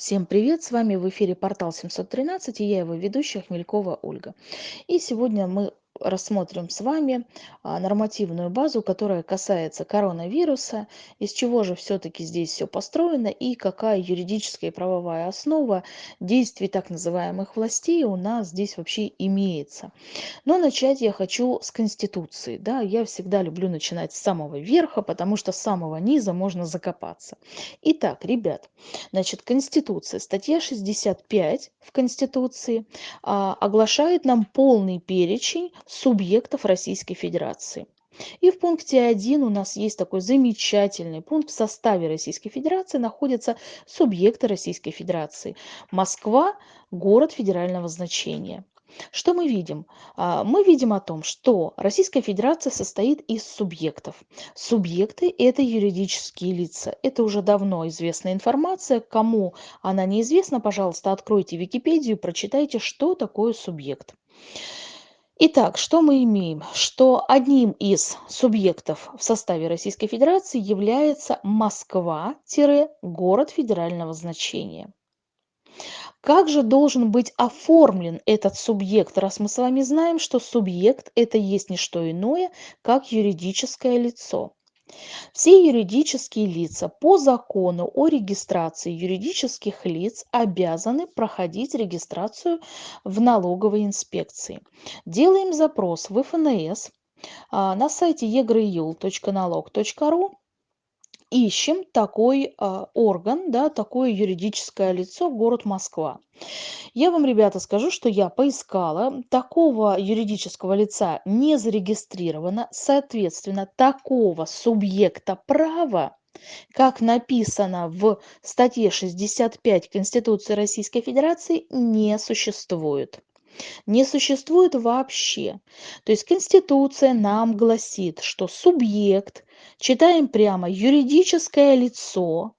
Всем привет! С вами в эфире портал 713 и я его ведущая Хмелькова Ольга. И сегодня мы рассмотрим с вами а, нормативную базу, которая касается коронавируса, из чего же все-таки здесь все построено и какая юридическая и правовая основа действий так называемых властей у нас здесь вообще имеется. Но начать я хочу с Конституции. Да? Я всегда люблю начинать с самого верха, потому что с самого низа можно закопаться. Итак, ребят, значит, Конституция, статья 65 в Конституции а, оглашает нам полный перечень субъектов Российской Федерации. И в пункте 1 у нас есть такой замечательный пункт. В составе Российской Федерации находятся субъекты Российской Федерации. Москва – город федерального значения. Что мы видим? А, мы видим о том, что Российская Федерация состоит из субъектов. Субъекты – это юридические лица. Это уже давно известная информация. Кому она неизвестна, пожалуйста, откройте Википедию, прочитайте, что такое субъект. Итак, что мы имеем? Что одним из субъектов в составе Российской Федерации является Москва-город федерального значения. Как же должен быть оформлен этот субъект, раз мы с вами знаем, что субъект – это есть не что иное, как юридическое лицо? Все юридические лица по закону о регистрации юридических лиц обязаны проходить регистрацию в налоговой инспекции. Делаем запрос в ФНС а, на сайте egriul.налог.ру ищем такой а, орган, да, такое юридическое лицо, город Москва. Я вам, ребята, скажу, что я поискала, такого юридического лица не зарегистрировано, соответственно, такого субъекта права, как написано в статье 65 Конституции Российской Федерации, не существует не существует вообще. То есть Конституция нам гласит, что субъект, читаем прямо, юридическое лицо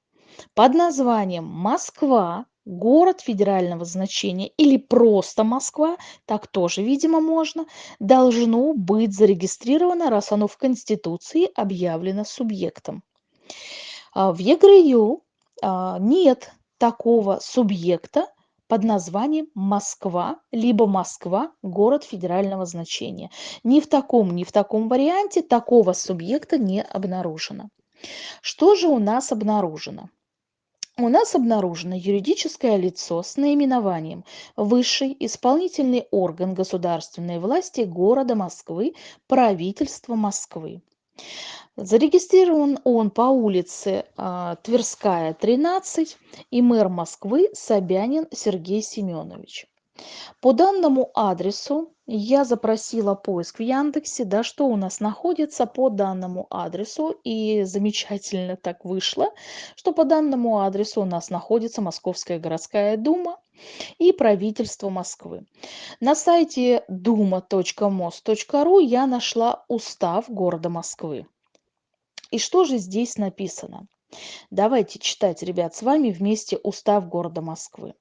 под названием Москва, город федерального значения или просто Москва, так тоже, видимо, можно, должно быть зарегистрировано, раз оно в Конституции объявлено субъектом. А в ЕГРЮ а, нет такого субъекта, под названием Москва, либо Москва – город федерального значения. Ни в таком, ни в таком варианте такого субъекта не обнаружено. Что же у нас обнаружено? У нас обнаружено юридическое лицо с наименованием Высший исполнительный орган государственной власти города Москвы, правительство Москвы. Зарегистрирован он по улице а, Тверская, 13, и мэр Москвы Собянин Сергей Семенович. По данному адресу я запросила поиск в Яндексе, да, что у нас находится по данному адресу, и замечательно так вышло, что по данному адресу у нас находится Московская городская дума и правительство Москвы. На сайте duma.mos.ru я нашла устав города Москвы. И что же здесь написано? Давайте читать, ребят, с вами вместе устав города Москвы.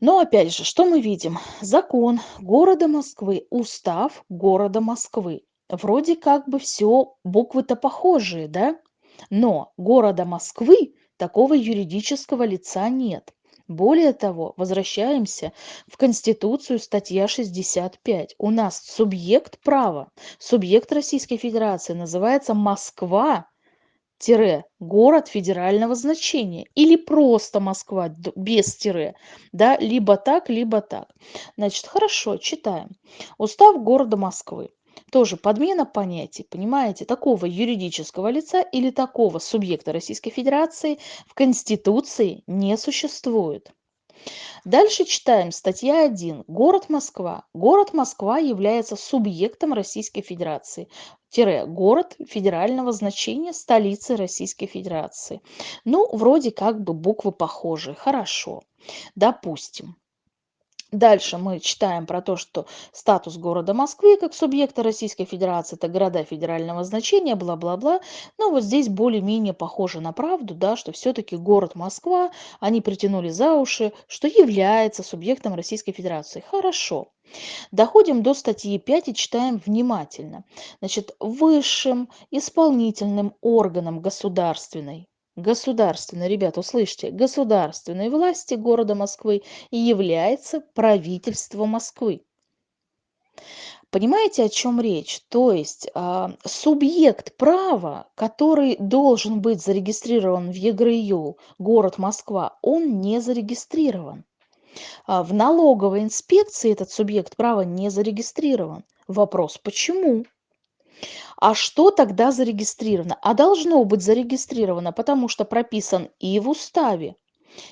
Но опять же, что мы видим? Закон города Москвы, устав города Москвы. Вроде как бы все буквы-то похожие, да? Но города Москвы такого юридического лица нет. Более того, возвращаемся в Конституцию, статья 65. У нас субъект права, субъект Российской Федерации называется Москва, город федерального значения или просто Москва без тире, да, либо так, либо так. Значит, хорошо, читаем. Устав города Москвы. Тоже подмена понятий, понимаете, такого юридического лица или такого субъекта Российской Федерации в Конституции не существует. Дальше читаем статья 1. Город Москва. Город Москва является субъектом Российской Федерации. Город федерального значения столицы Российской Федерации. Ну, вроде как бы буквы похожи. Хорошо. Допустим. Дальше мы читаем про то, что статус города Москвы как субъекта Российской Федерации, это города федерального значения, бла-бла-бла. Но вот здесь более-менее похоже на правду, да, что все-таки город Москва, они притянули за уши, что является субъектом Российской Федерации. Хорошо. Доходим до статьи 5 и читаем внимательно. Значит, высшим исполнительным органом государственной государственной, ребята, услышьте, государственной власти города Москвы является правительство Москвы. Понимаете, о чем речь? То есть а, субъект права, который должен быть зарегистрирован в ЕГРЮ, город Москва, он не зарегистрирован. А, в налоговой инспекции этот субъект права не зарегистрирован. Вопрос, почему? А что тогда зарегистрировано? А должно быть зарегистрировано, потому что прописан и в уставе,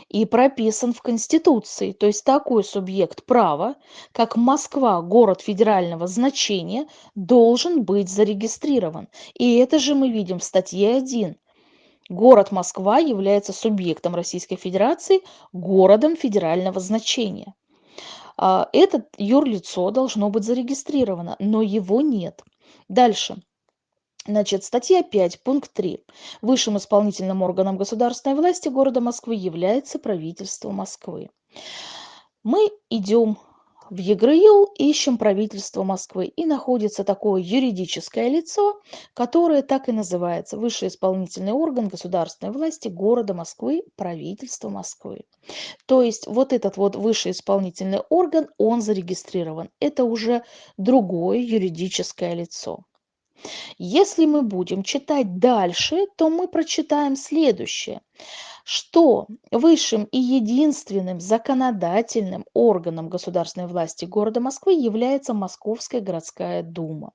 и прописан в Конституции. То есть такой субъект права, как Москва, город федерального значения, должен быть зарегистрирован. И это же мы видим в статье 1. Город Москва является субъектом Российской Федерации, городом федерального значения. А, это юрлицо должно быть зарегистрировано, но его нет. Дальше. Значит, статья 5, пункт 3. Высшим исполнительным органом государственной власти города Москвы является правительство Москвы. Мы идем в ЕГРЮЛ, ищем правительство Москвы, и находится такое юридическое лицо, которое так и называется Высший исполнительный орган государственной власти города Москвы, правительство Москвы. То есть вот этот вот высший исполнительный орган, он зарегистрирован. Это уже другое юридическое лицо. Если мы будем читать дальше, то мы прочитаем следующее, что высшим и единственным законодательным органом государственной власти города Москвы является Московская городская дума.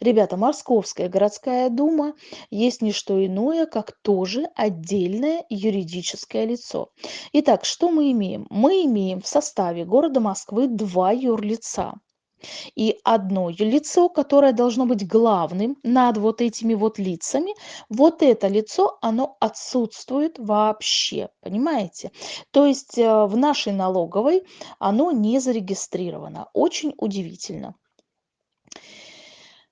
Ребята, Московская городская дума есть не что иное, как тоже отдельное юридическое лицо. Итак, что мы имеем? Мы имеем в составе города Москвы два юрлица и одно лицо, которое должно быть главным над вот этими вот лицами, вот это лицо, оно отсутствует вообще, понимаете? То есть э, в нашей налоговой оно не зарегистрировано. Очень удивительно.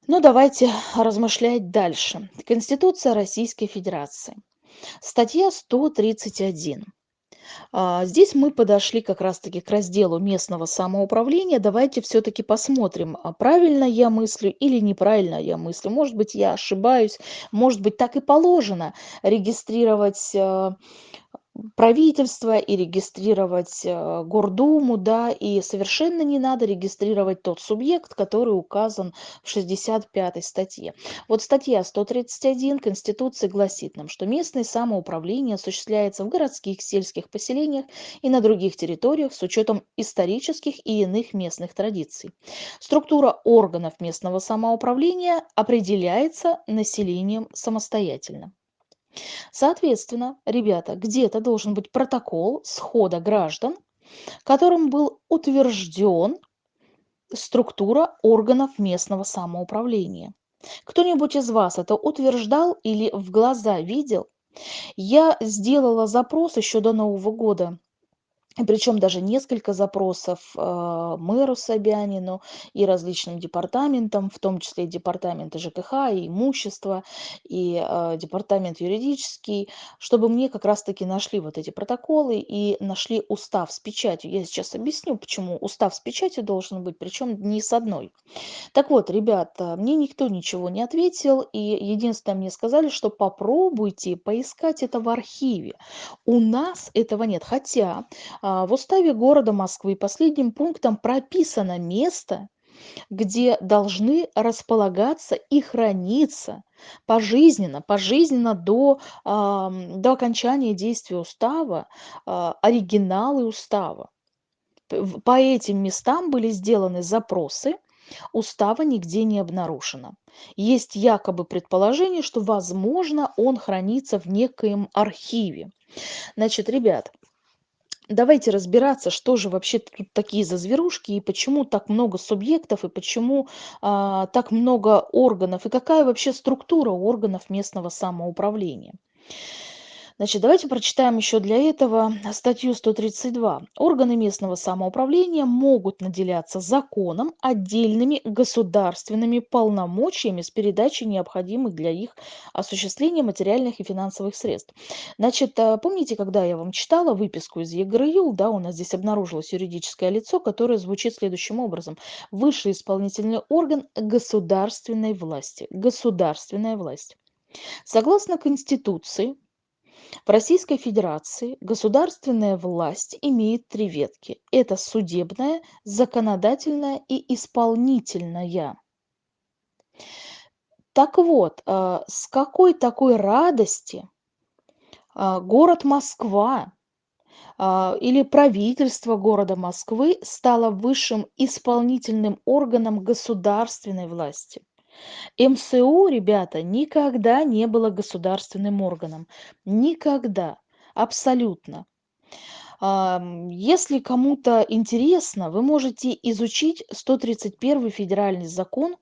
Ну, давайте размышлять дальше. Конституция Российской Федерации. Статья 131. А, здесь мы подошли как раз-таки к разделу местного самоуправления. Давайте все-таки посмотрим, а правильно я мыслю или неправильно я мыслю. Может быть, я ошибаюсь, может быть, так и положено регистрировать а, правительство и регистрировать э, Гордуму, да, и совершенно не надо регистрировать тот субъект, который указан в 65 статье. Вот статья 131 Конституции гласит нам, что местное самоуправление осуществляется в городских, сельских поселениях и на других территориях с учетом исторических и иных местных традиций. Структура органов местного самоуправления определяется населением самостоятельно. Соответственно, ребята, где-то должен быть протокол схода граждан, которым был утвержден структура органов местного самоуправления. Кто-нибудь из вас это утверждал или в глаза видел? Я сделала запрос еще до Нового года причем даже несколько запросов э, мэру Собянину и различным департаментам, в том числе и департаменты ЖКХ, и имущества, и э, департамент юридический, чтобы мне как раз-таки нашли вот эти протоколы и нашли устав с печатью. Я сейчас объясню, почему устав с печатью должен быть, причем не с одной. Так вот, ребята, мне никто ничего не ответил, и единственное мне сказали, что попробуйте поискать это в архиве. У нас этого нет, хотя а, в уставе города Москвы последним пунктом прописано место, где должны располагаться и храниться пожизненно, пожизненно до, до окончания действия устава а, оригиналы устава. По этим местам были сделаны запросы, устава нигде не обнаружено. Есть якобы предположение, что, возможно, он хранится в некоем архиве. Значит, ребят, давайте разбираться, что же вообще тут такие за зверушки, и почему так много субъектов, и почему а, так много органов, и какая вообще структура органов местного самоуправления. Значит, давайте прочитаем еще для этого статью 132. Органы местного самоуправления могут наделяться законом отдельными государственными полномочиями с передачей необходимых для их осуществления материальных и финансовых средств. Значит, э, помните, когда я вам читала выписку из ЕГРЮЛ, да, у нас здесь обнаружилось юридическое лицо, которое звучит следующим образом. Высший исполнительный орган государственной власти. Государственная власть. Согласно Конституции, В Российской Федерации государственная власть имеет три ветки. Это судебная, законодательная и исполнительная. Так вот, а, с какой такой радости а, город Москва а, или правительство города Москвы стало высшим исполнительным органом государственной власти. МСУ, ребята, никогда не было государственным органом. Никогда. Абсолютно. Если кому-то интересно, вы можете изучить 131 федеральный закон,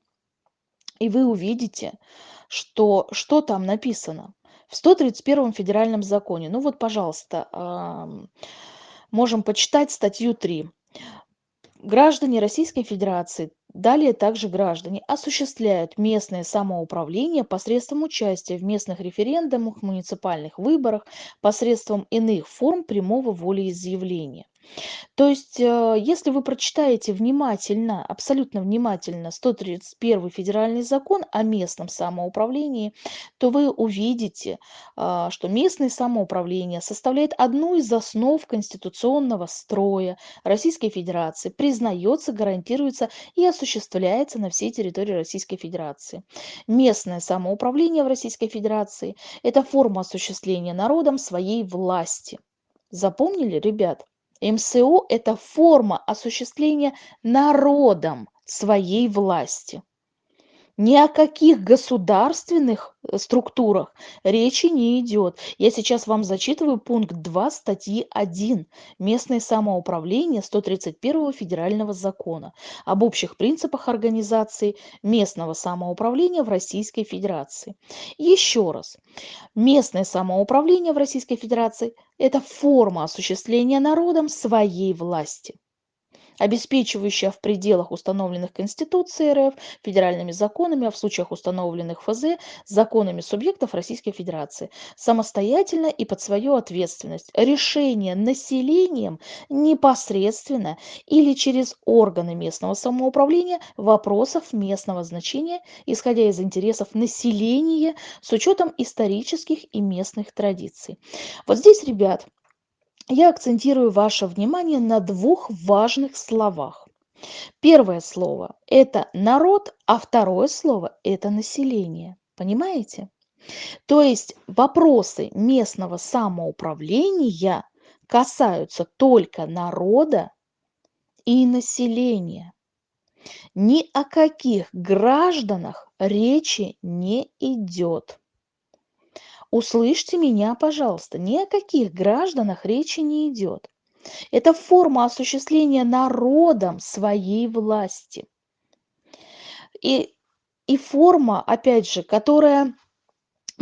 и вы увидите, что, что там написано в 131 федеральном законе. Ну вот, пожалуйста, можем почитать статью 3. Граждане Российской Федерации, далее также граждане, осуществляют местное самоуправление посредством участия в местных референдумах, муниципальных выборах, посредством иных форм прямого волеизъявления. То есть, э, если вы прочитаете внимательно, абсолютно внимательно 131 федеральный закон о местном самоуправлении, то вы увидите, а, что местное самоуправление составляет одну из основ конституционного строя Российской Федерации, признается, гарантируется и осуществляется на всей территории Российской Федерации. Местное самоуправление в Российской Федерации– это форма осуществления народом своей власти. Запомнили, ребят? МСО – это форма осуществления народом своей власти. Ни о каких государственных э, структурах речи не идет. Я сейчас вам зачитываю пункт 2 статьи 1 «Местное самоуправление» 131 федерального закона об общих принципах организации местного самоуправления в Российской Федерации. Еще раз. Местное самоуправление в Российской Федерации – это форма осуществления народом своей власти обеспечивающая в пределах установленных Конституцией РФ, федеральными законами, а в случаях установленных ФЗ, законами субъектов Российской Федерации, самостоятельно и под свою ответственность решение населением непосредственно или через органы местного самоуправления вопросов местного значения, исходя из интересов населения с учетом исторических и местных традиций. Вот здесь, ребят, я акцентирую ваше внимание на двух важных словах. Первое слово – это народ, а второе слово – это население. Понимаете? То есть вопросы местного самоуправления касаются только народа и населения. Ни о каких гражданах речи не идет. Услышьте меня, пожалуйста, ни о каких гражданах речи не идет. Это форма осуществления народом своей власти. И, и форма, опять же, которая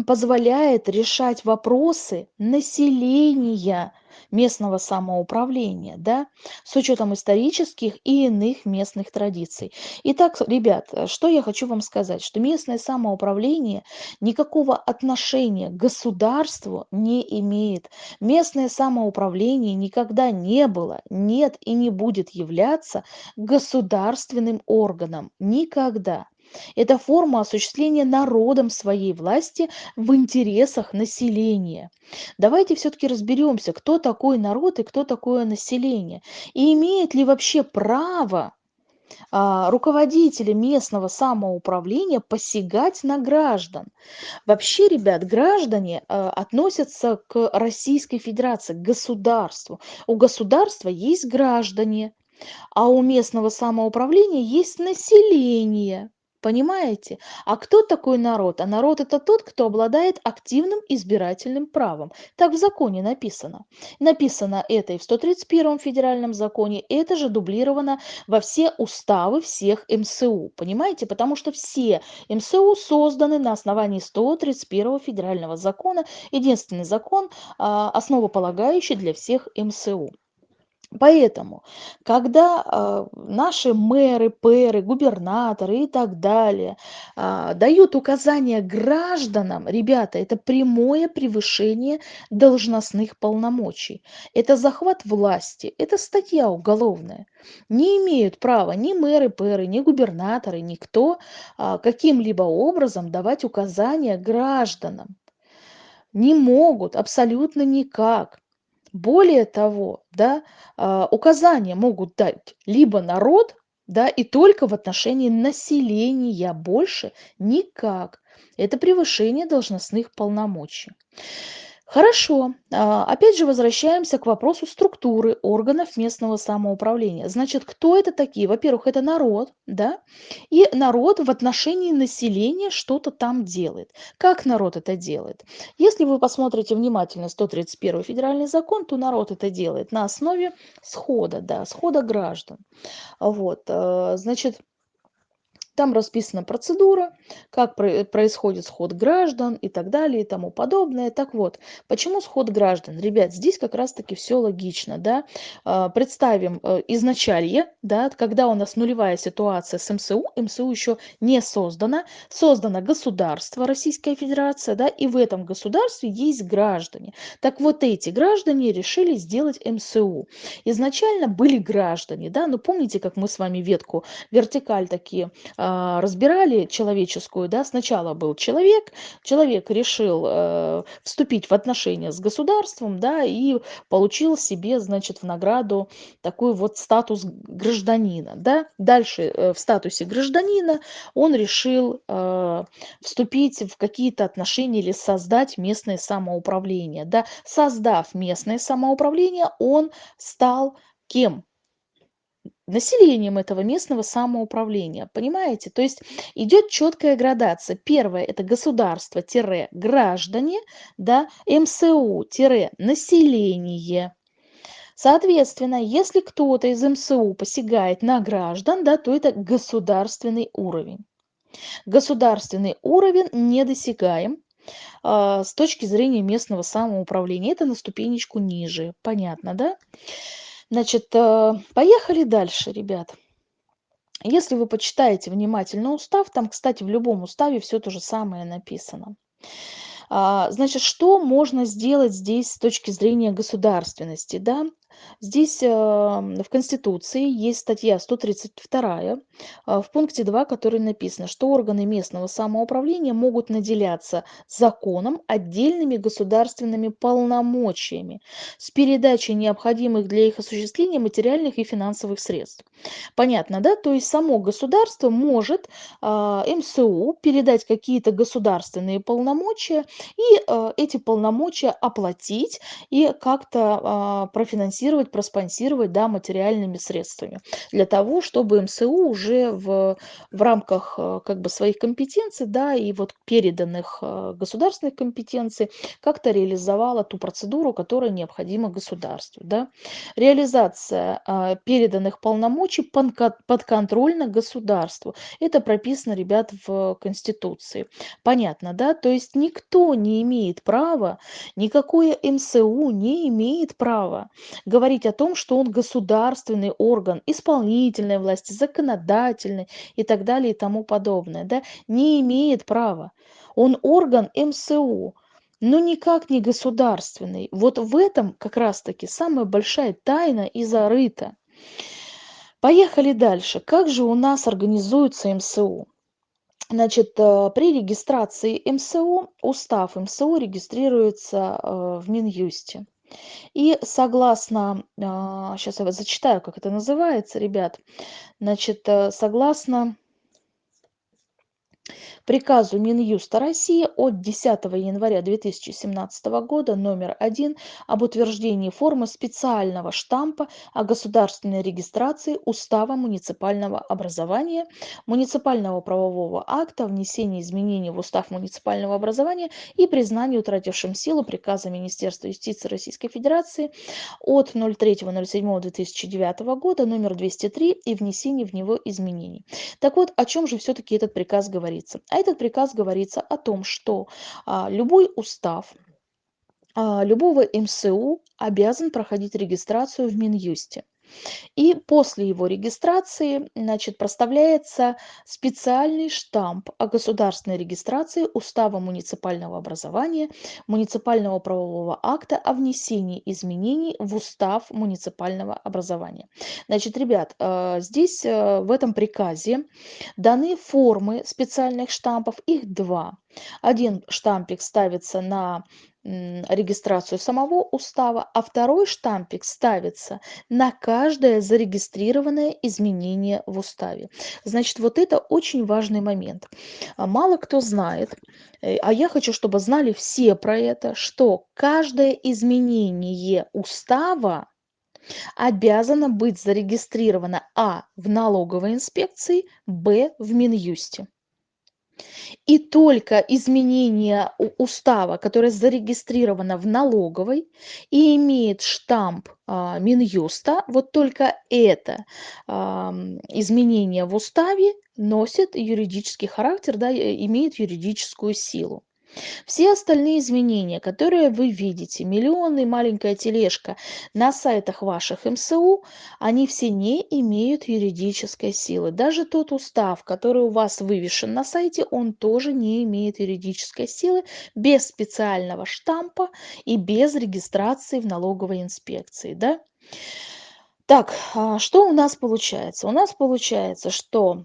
позволяет решать вопросы населения местного самоуправления, да, с учетом исторических и иных местных традиций. Итак, ребят, что я хочу вам сказать, что местное самоуправление никакого отношения к государству не имеет. Местное самоуправление никогда не было, нет и не будет являться государственным органом. Никогда. Это форма осуществления народом своей власти в интересах населения. Давайте все-таки разберемся, кто такой народ и кто такое население. И имеет ли вообще право а, руководители местного самоуправления посягать на граждан. Вообще, ребят, граждане а, относятся к Российской Федерации, к государству. У государства есть граждане, а у местного самоуправления есть население. Понимаете? А кто такой народ? А народ это тот, кто обладает активным избирательным правом. Так в законе написано. Написано это и в 131 федеральном законе, это же дублировано во все уставы всех МСУ. Понимаете? Потому что все МСУ созданы на основании 131 федерального закона. Единственный закон, а, основополагающий для всех МСУ. Поэтому, когда а, наши мэры, пэры, губернаторы и так далее а, дают указания гражданам, ребята, это прямое превышение должностных полномочий. Это захват власти, это статья уголовная. Не имеют права ни мэры, пэры, ни губернаторы, никто а, каким-либо образом давать указания гражданам. Не могут, абсолютно никак. Более того, да, а, указания могут дать либо народ, да, и только в отношении населения, больше никак. Это превышение должностных полномочий. Хорошо. А, опять же возвращаемся к вопросу структуры органов местного самоуправления. Значит, кто это такие? Во-первых, это народ, да, и народ в отношении населения что-то там делает. Как народ это делает? Если вы посмотрите внимательно 131 федеральный закон, то народ это делает на основе схода, да, схода граждан. Вот, э, значит, там расписана процедура, как происходит сход граждан и так далее и тому подобное. Так вот, почему сход граждан? Ребят, здесь как раз-таки все логично. Да? А, представим э, изначалье, да, когда у нас нулевая ситуация с МСУ, МСУ еще не создана, создано государство Российская Федерация, да, и в этом государстве есть граждане. Так вот эти граждане решили сделать МСУ. Изначально были граждане, да, ну помните, как мы с вами ветку вертикаль такие а, а, разбирали человеческую, да, сначала был человек, человек решил э, вступить в отношения с государством, да, и получил себе, значит, в награду такой вот статус гражданина, да. Дальше э, в статусе гражданина он решил э, вступить в какие-то отношения или создать местное самоуправление, да. Создав местное самоуправление, он стал кем? Населением этого местного самоуправления. Понимаете? То есть идет четкая градация. Первое– это государство-граждане, да, МСУ-население. Соответственно, если кто-то из МСУ посягает на граждан, да, то это государственный уровень. Государственный уровень недосягаем э, с точки зрения местного самоуправления. Это на ступенечку ниже. Понятно, да? Значит, э, поехали дальше, ребят. Если вы почитаете внимательно устав, там, кстати, в любом уставе все то же самое написано. А, значит, что можно сделать здесь с точки зрения государственности? Да? Здесь в Конституции есть статья 132 а, в пункте 2, которой написано, что органы местного самоуправления могут наделяться законом отдельными государственными полномочиями с передачей необходимых для их осуществления материальных и финансовых средств. Понятно, да? То есть само государство может а, МСУ передать какие-то государственные полномочия и а, эти полномочия оплатить и как-то профинансировать финансировать, проспонсировать да, материальными средствами для того, чтобы МСУ уже в, в рамках э, как бы своих компетенций да, и вот переданных э, государственных компетенций как-то реализовала ту процедуру, которая необходима государству. Да. Реализация а, переданных полномочий подконтрольна государству. Это прописано, ребят, в Конституции. Понятно, да? То есть никто не имеет права, никакое МСУ не имеет права говорить о том, что он государственный орган исполнительной власти, законодательной и так далее и тому подобное, да, не имеет права. Он орган МСУ, но никак не государственный. Вот в этом как раз-таки самая большая тайна и зарыта. Поехали дальше. Как же у нас организуется МСУ? Значит, э, при регистрации МСУ, устав МСУ регистрируется э, в Минюсте. И согласно, сейчас а, я зачитаю, как это называется, ребят. Значит, э, согласно приказу Минюста России от 10 января 2017 года номер 1 об утверждении формы специального штампа о государственной регистрации Устава муниципального образования, муниципального правового акта, внесении изменений в Устав муниципального образования и признании утратившим силу приказа Министерства юстиции Российской Федерации от 03.07.2009 года номер 203 и внесении в него изменений. Так вот, о чем же все-таки этот приказ говорится? А этот приказ говорится о том, что а, любой устав а, любого МСУ обязан проходить регистрацию в Минюсте. И после его регистрации значит, проставляется специальный штамп о государственной регистрации Устава муниципального образования, муниципального правового акта о внесении изменений в Устав муниципального образования. Значит, ребят, э, здесь э, в этом приказе даны формы специальных штампов, их два. Один штампик ставится на регистрацию самого устава, а второй штампик ставится на каждое зарегистрированное изменение в уставе. Значит, вот это очень важный момент. А мало кто знает, э, а я хочу, чтобы знали все про это, что каждое изменение устава обязано быть зарегистрировано а. в налоговой инспекции, б. в Минюсте. И только изменение устава, которое зарегистрировано в налоговой и имеет штамп а, Минюста, вот только это а, изменение в уставе носит юридический характер, да, имеет юридическую силу. Все остальные изменения, которые вы видите, миллионы, маленькая тележка на сайтах ваших МСУ, они все не имеют юридической силы. Даже тот устав, который у вас вывешен на сайте, он тоже не имеет юридической силы без специального штампа и без регистрации в налоговой инспекции. Да? Так, а что у нас получается? У нас получается, что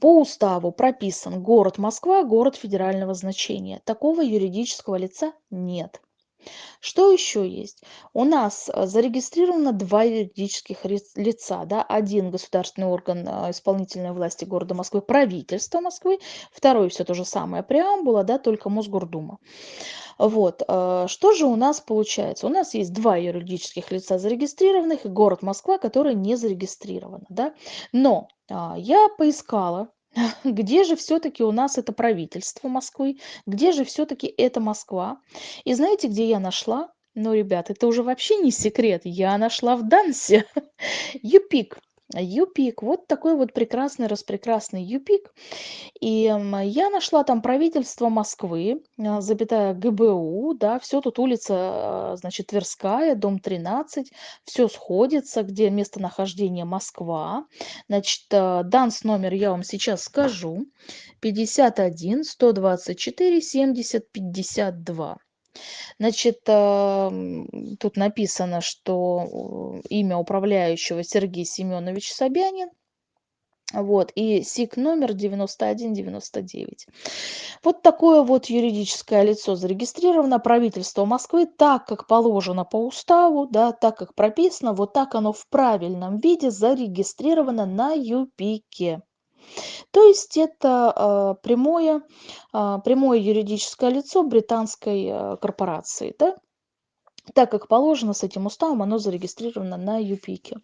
по уставу прописан город Москва, город федерального значения. Такого юридического лица нет. Что еще есть? У нас э, зарегистрировано два юридических лица. Да? Один государственный орган э, исполнительной власти города Москвы, правительство Москвы. Второй все то же самое, преамбула, да, только Мосгордума. Вот. Э, что же у нас получается? У нас есть два юридических лица зарегистрированных и город Москва, который не зарегистрирован. Да? Но а, я поискала, где же все-таки у нас это правительство Москвы, где же все-таки это Москва. И знаете, где я нашла? Ну, ребят, это уже вообще не секрет. Я нашла в Дансе. Юпик. Юпик. Вот такой вот прекрасный, распрекрасный Юпик. И я нашла там правительство Москвы, а, запятая ГБУ, да, все тут улица, а, значит, Тверская, дом 13, все сходится, где местонахождение Москва. Значит, а, данс номер я вам сейчас скажу. 51 124 70 52. Значит, тут написано, что имя управляющего Сергей Семенович Собянин. Вот, и СИК номер 9199. Вот такое вот юридическое лицо зарегистрировано правительство Москвы так, как положено по уставу, да, так, как прописано, вот так оно в правильном виде зарегистрировано на ЮПИКе. То есть это а, прямое, а, прямое юридическое лицо британской а, корпорации. Да? Так как положено с этим уставом, оно зарегистрировано на ЮПИКе.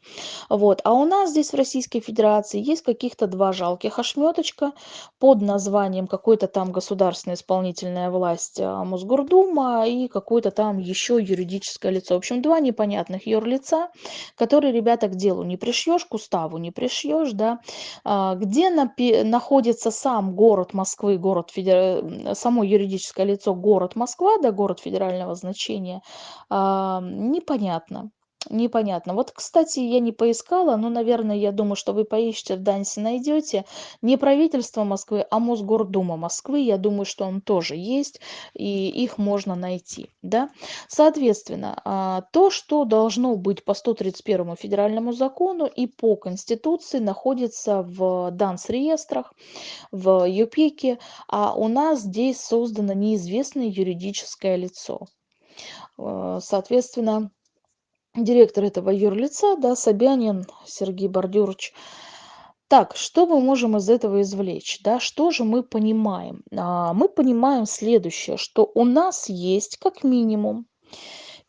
Вот. А у нас здесь в Российской Федерации есть каких-то два жалких ошметочка под названием какой-то там государственная исполнительная власть а, Мосгордума и какое-то там еще юридическое лицо. В общем, два непонятных юрлица, которые, ребята, к делу не пришьешь, к уставу не пришьешь, да, а, где находится сам город Москвы, город федер... само юридическое лицо город Москва, да, город федерального значения, а, непонятно. Непонятно. Вот, кстати, я не поискала, но, наверное, я думаю, что вы поищете в Дансе, найдете. Не правительство Москвы, а Мосгордума Москвы. Я думаю, что он тоже есть, и их можно найти. Да? Соответственно, а, то, что должно быть по 131 федеральному закону и по Конституции, находится в Данс-реестрах, в ЮПИКе, а у нас здесь создано неизвестное юридическое лицо. Э, соответственно, директор этого юрлица, да, Собянин Сергей Бордюрович. Так, что мы можем из этого извлечь? Да? Что же мы понимаем? А, мы понимаем следующее, что у нас есть как минимум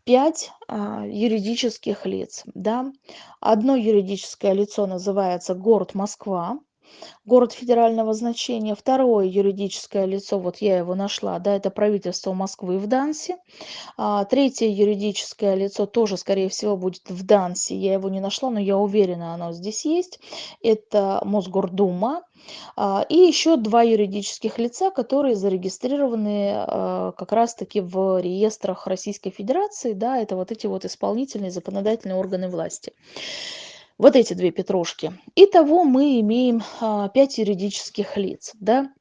пять а, юридических лиц. Да? Одно юридическое лицо называется город Москва, город федерального значения. Второе юридическое лицо, вот я его нашла, да, это правительство Москвы в Дансе. А, третье юридическое лицо тоже, скорее всего, будет в Дансе. Я его не нашла, но я уверена, оно здесь есть. Это Мосгордума. А, и еще два юридических лица, которые зарегистрированы а, как раз-таки в реестрах Российской Федерации. Да, это вот эти вот исполнительные законодательные органы власти. Вот эти две петрушки. Итого мы имеем а, 5 юридических лиц. Да?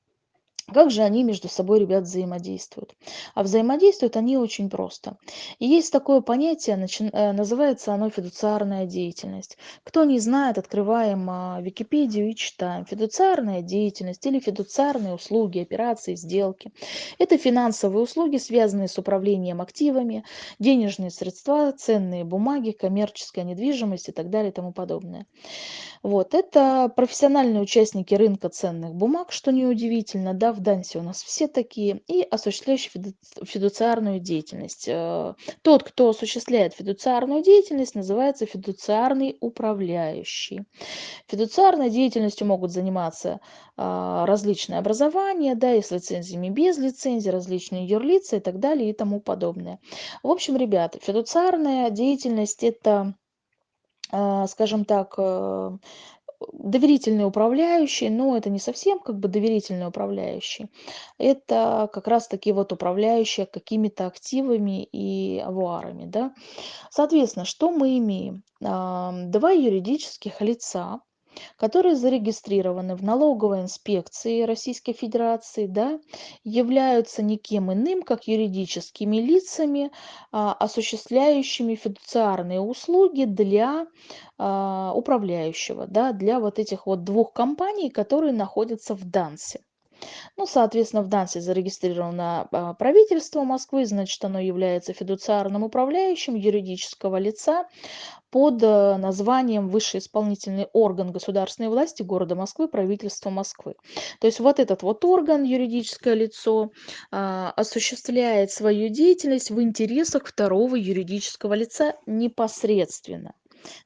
Как же они между собой, ребят, взаимодействуют? А взаимодействуют они очень просто. И есть такое понятие, э, называется оно фидуциарная деятельность. Кто не знает, открываем а, Википедию и читаем. Фидуциарная деятельность или фидуциарные услуги, операции, сделки. Это финансовые услуги, связанные с управлением активами, денежные средства, ценные бумаги, коммерческая недвижимость и так далее и тому подобное. Вот, это профессиональные участники рынка ценных бумаг, что неудивительно, да, в Дансе у нас все такие, и осуществляющие фиду- фидуциарную деятельность. Э, Тот, кто осуществляет фидуциарную деятельность, называется фидуциарный управляющий. Фидуциарной деятельностью могут заниматься а, различные образования, да, и с лицензиями, без лицензии, различные юрлицы и так далее и тому подобное. В общем, ребята, фидуциарная деятельность– это а, скажем так, э, доверительный управляющий, но это не совсем как бы доверительный управляющий. Это как раз таки вот управляющий какими-то активами и авуарами, да. Соответственно, что мы имеем? Два юридических лица, которые зарегистрированы в налоговой инспекции Российской Федерации, да, являются никем иным, как юридическими лицами, а, осуществляющими фидуциарные услуги для а, управляющего, да, для вот этих вот двух компаний, которые находятся в Дансе. Ну, соответственно, в Дансе зарегистрировано а, правительство Москвы, значит, оно является фидуциарным управляющим юридического лица, под э, названием высший исполнительный орган государственной власти города Москвы, правительства Москвы. То есть вот этот вот орган, юридическое лицо, а, осуществляет свою деятельность в интересах второго юридического лица непосредственно.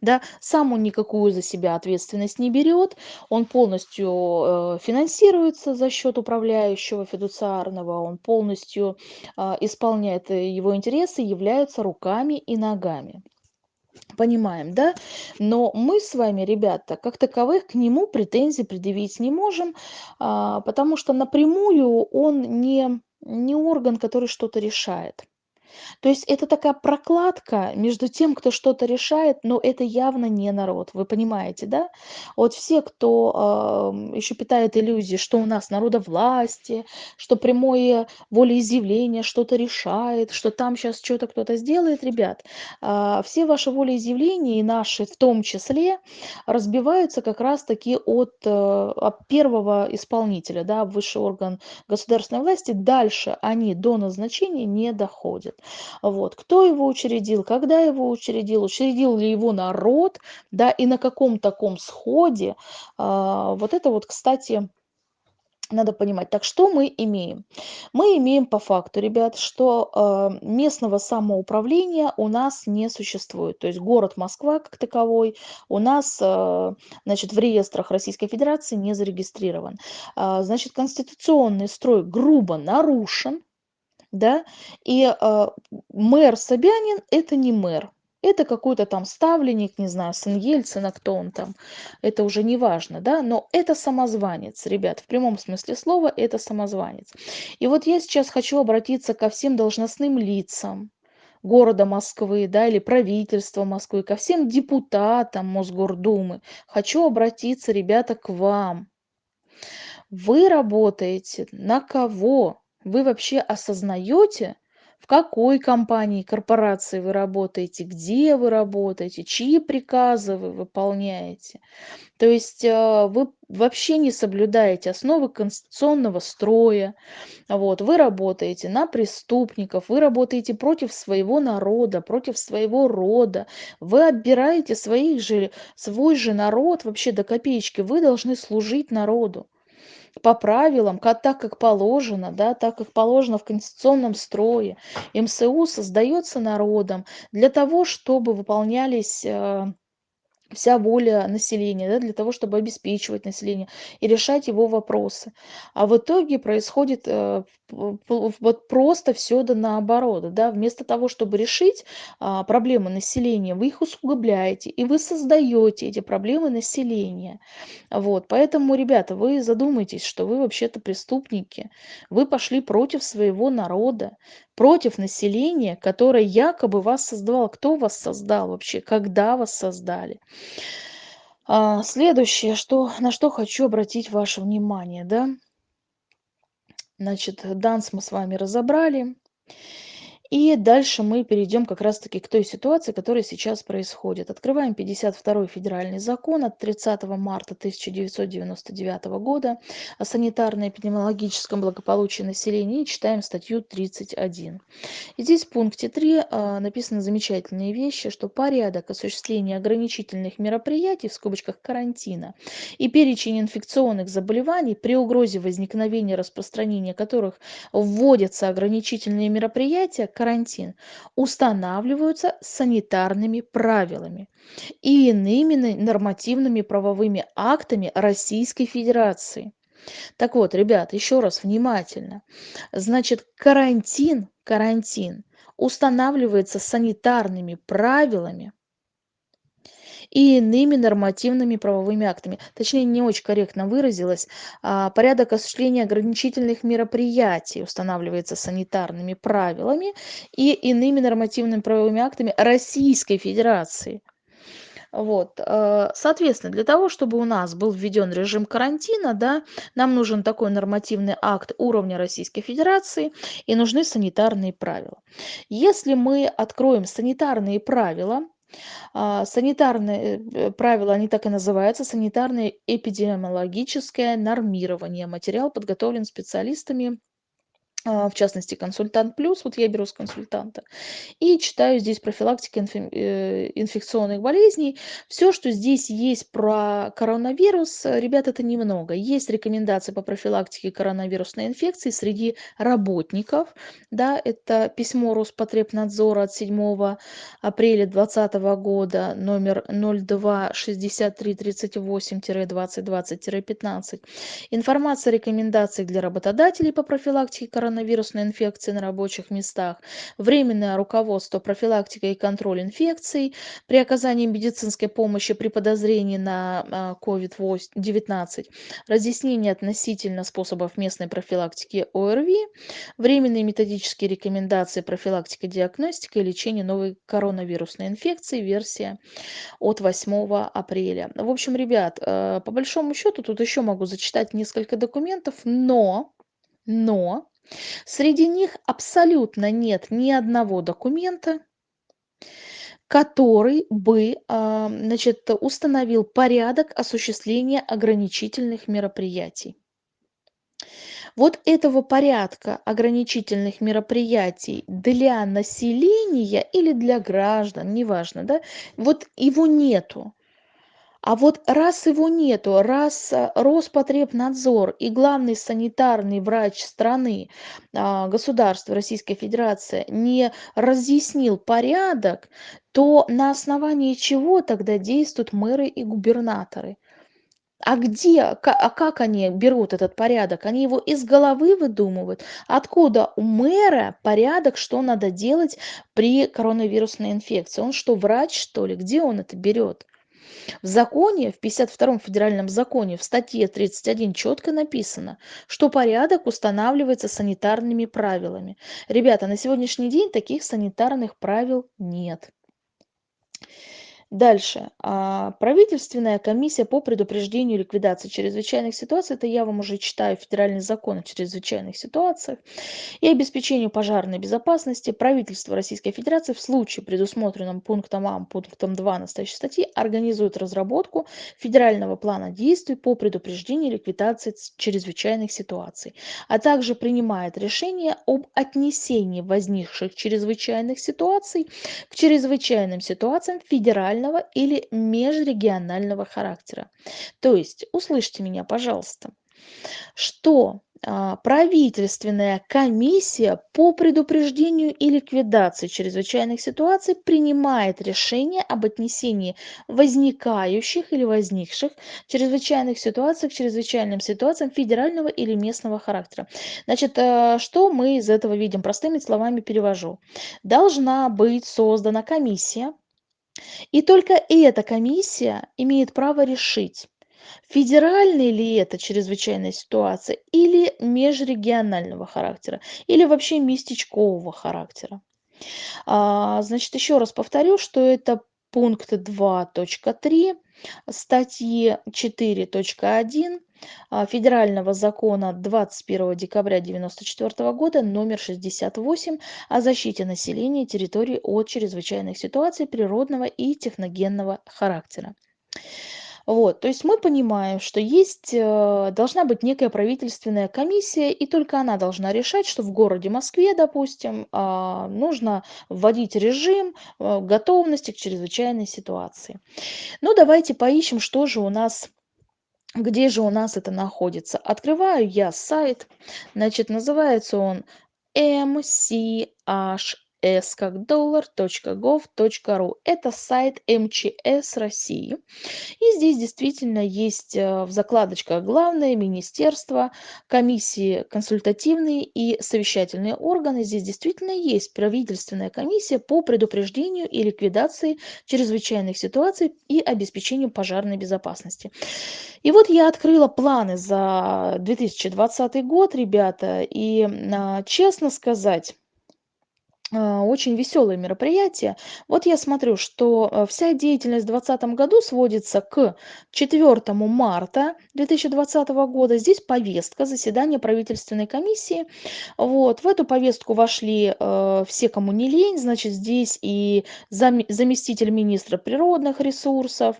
Да, сам он никакую за себя ответственность не берет, он полностью э, финансируется за счет управляющего фидуциарного, он полностью а, исполняет э, его интересы, являются руками и ногами. Понимаем, да? Но мы с вами, ребята, как таковых к нему претензий предъявить не можем, а, потому что напрямую он не, не орган, который что-то решает. То есть это такая прокладка между тем, кто что-то решает, но это явно не народ. Вы понимаете, да? Вот все, кто ам, еще питает иллюзии, что у нас народовластие, что прямое волеизъявление что-то решает, что там сейчас что-то кто-то сделает, ребят, а, все ваши волеизъявления и наши в том числе разбиваются как раз-таки от, э, от первого исполнителя, да, высший орган государственной власти. Дальше они до назначения не доходят. Вот. Кто его учредил, когда его учредил, учредил ли его народ, да, и на каком таком сходе. А, вот это вот, кстати, надо понимать. Так что мы имеем? Мы имеем по факту, ребят, что э, местного самоуправления у нас не существует. То есть город Москва как таковой у нас э, значит, в реестрах Российской Федерации не зарегистрирован. А, значит, конституционный строй грубо нарушен да, и а, мэр Собянин– это не мэр, это какой-то там ставленник, не знаю, сын Ельцина, кто он там, это уже не важно, да, но это самозванец, ребят, в прямом смысле слова это самозванец. И вот я сейчас хочу обратиться ко всем должностным лицам, города Москвы, да, или правительства Москвы, ко всем депутатам Мосгордумы. Хочу обратиться, ребята, к вам. Вы работаете на кого? Вы вообще осознаете, в какой компании, корпорации вы работаете, где вы работаете, чьи приказы вы выполняете? То есть э, вы вообще не соблюдаете основы конституционного строя. Вот, вы работаете на преступников, вы работаете против своего народа, против своего рода. Вы отбираете своих же, свой же народ вообще до копеечки. Вы должны служить народу по правилам, ка- так как положено, да, так как положено в конституционном строе. МСУ создается народом для того, чтобы выполнялись э, вся воля населения, да, для того, чтобы обеспечивать население и решать его вопросы. А в итоге происходит э, вот просто все да наоборот. Да? Вместо того, чтобы решить а, проблемы населения, вы их усугубляете, и вы создаете эти проблемы населения. Вот. Поэтому, ребята, вы задумайтесь, что вы вообще-то преступники. Вы пошли против своего народа, против населения, которое якобы вас создавало. Кто вас создал вообще? Когда вас создали? А, следующее, что, на что хочу обратить ваше внимание, да, Значит, данс мы с вами разобрали. И дальше мы перейдем как раз-таки к той ситуации, которая сейчас происходит. Открываем 52 федеральный закон от 30 марта 1999 года о санитарно-эпидемиологическом благополучии населения и читаем статью 31. И здесь в пункте 3 а, написаны замечательные вещи, что порядок осуществления ограничительных мероприятий, в скобочках карантина, и перечень инфекционных заболеваний, при угрозе возникновения распространения которых вводятся ограничительные мероприятия, карантин устанавливаются санитарными правилами и иными нормативными правовыми актами Российской Федерации. Так вот, ребят, еще раз внимательно. Значит, карантин, карантин устанавливается санитарными правилами и иными нормативными правовыми актами. Точнее, не очень корректно выразилась. А, порядок осуществления ограничительных мероприятий устанавливается санитарными правилами и иными нормативными правовыми актами Российской Федерации. Вот, э, соответственно, для того, чтобы у нас был введен режим карантина, да, нам нужен такой нормативный акт уровня Российской Федерации и нужны санитарные правила. Если мы откроем санитарные правила, санитарные э, правила, они так и называются, санитарное эпидемиологическое нормирование. Материал подготовлен специалистами а, в частности, консультант плюс, вот я беру с консультанта, и читаю здесь профилактика э, инфекционных болезней. Все, что здесь есть про коронавирус, ребят, это немного. Есть рекомендации по профилактике коронавирусной инфекции среди работников, да, это письмо Роспотребнадзора от 7 апреля 2020 года, номер 026338-2020-15. Информация рекомендаций для работодателей по профилактике коронавируса коронавирусной инфекции на рабочих местах, временное руководство профилактикой и контроль инфекций при оказании медицинской помощи при подозрении на COVID-19, а, разъяснение относительно способов местной профилактики ОРВИ, временные методические рекомендации профилактика, диагностика и лечение новой коронавирусной инфекции, версия от 8 апреля. В общем, ребят, э, по большому счету тут еще могу зачитать несколько документов, но, но Среди них абсолютно нет ни одного документа, который бы а, значит, установил порядок осуществления ограничительных мероприятий. Вот этого порядка ограничительных мероприятий для населения или для граждан, неважно, да, вот его нету. А вот раз его нету, раз э, Роспотребнадзор и главный санитарный врач страны, а, государства Российской Федерации не разъяснил порядок, то на основании чего тогда действуют мэры и губернаторы? А где, а как они берут этот порядок? Они его из головы выдумывают? Откуда у мэра порядок, что надо делать при коронавирусной инфекции? Он что, врач, что ли? Где он это берет? В законе, в 52 федеральном законе, в статье 31 четко написано, что порядок устанавливается санитарными правилами. Ребята, на сегодняшний день таких санитарных правил нет. Дальше. А, правительственная комиссия по предупреждению ликвидации чрезвычайных ситуаций, это я вам уже читаю федеральный закон о чрезвычайных ситуациях, и обеспечению пожарной безопасности правительство Российской Федерации в случае, предусмотренном пунктом А, пунктом 2 настоящей статьи, организует разработку федерального плана действий по предупреждению ликвидации чрезвычайных ситуаций, а также принимает решение об отнесении возникших чрезвычайных ситуаций к чрезвычайным ситуациям федерального регионального или межрегионального характера. То есть, услышьте меня, пожалуйста, что а, правительственная комиссия по предупреждению и ликвидации чрезвычайных ситуаций принимает решение об отнесении возникающих или возникших чрезвычайных ситуаций к чрезвычайным ситуациям федерального или местного характера. Значит, э, что мы из этого видим? Простыми словами перевожу. Должна быть создана комиссия, и только эта комиссия имеет право решить, федеральная ли это чрезвычайная ситуация или межрегионального характера, или вообще местечкового характера. А, значит, еще раз повторю, что это пункт 2.3 статьи 4.1 а, Федерального закона 21 декабря 1994 года номер 68 о защите населения территорий от чрезвычайных ситуаций природного и техногенного характера. Вот, то есть мы понимаем, что есть, э, должна быть некая правительственная комиссия, и только она должна решать, что в городе Москве, допустим, а, нужно вводить режим э, готовности к чрезвычайной ситуации. Ну, давайте поищем, что же у нас где же у нас это находится. Открываю я сайт, значит, называется он mch s как dollar.gov.ru. Это сайт МЧС России. И здесь действительно есть э, в закладочках главное министерство, комиссии консультативные и совещательные органы. Здесь действительно есть правительственная комиссия по предупреждению и ликвидации чрезвычайных ситуаций и обеспечению пожарной безопасности. И вот я открыла планы за 2020 год, ребята, и а, честно сказать, очень веселое мероприятие. Вот я смотрю, что э, вся деятельность в 2020 году сводится к 4 марта 2020 года. Здесь повестка заседания правительственной комиссии. Вот, в эту повестку вошли э, все, кому не лень. Значит, здесь и зам, заместитель министра природных ресурсов,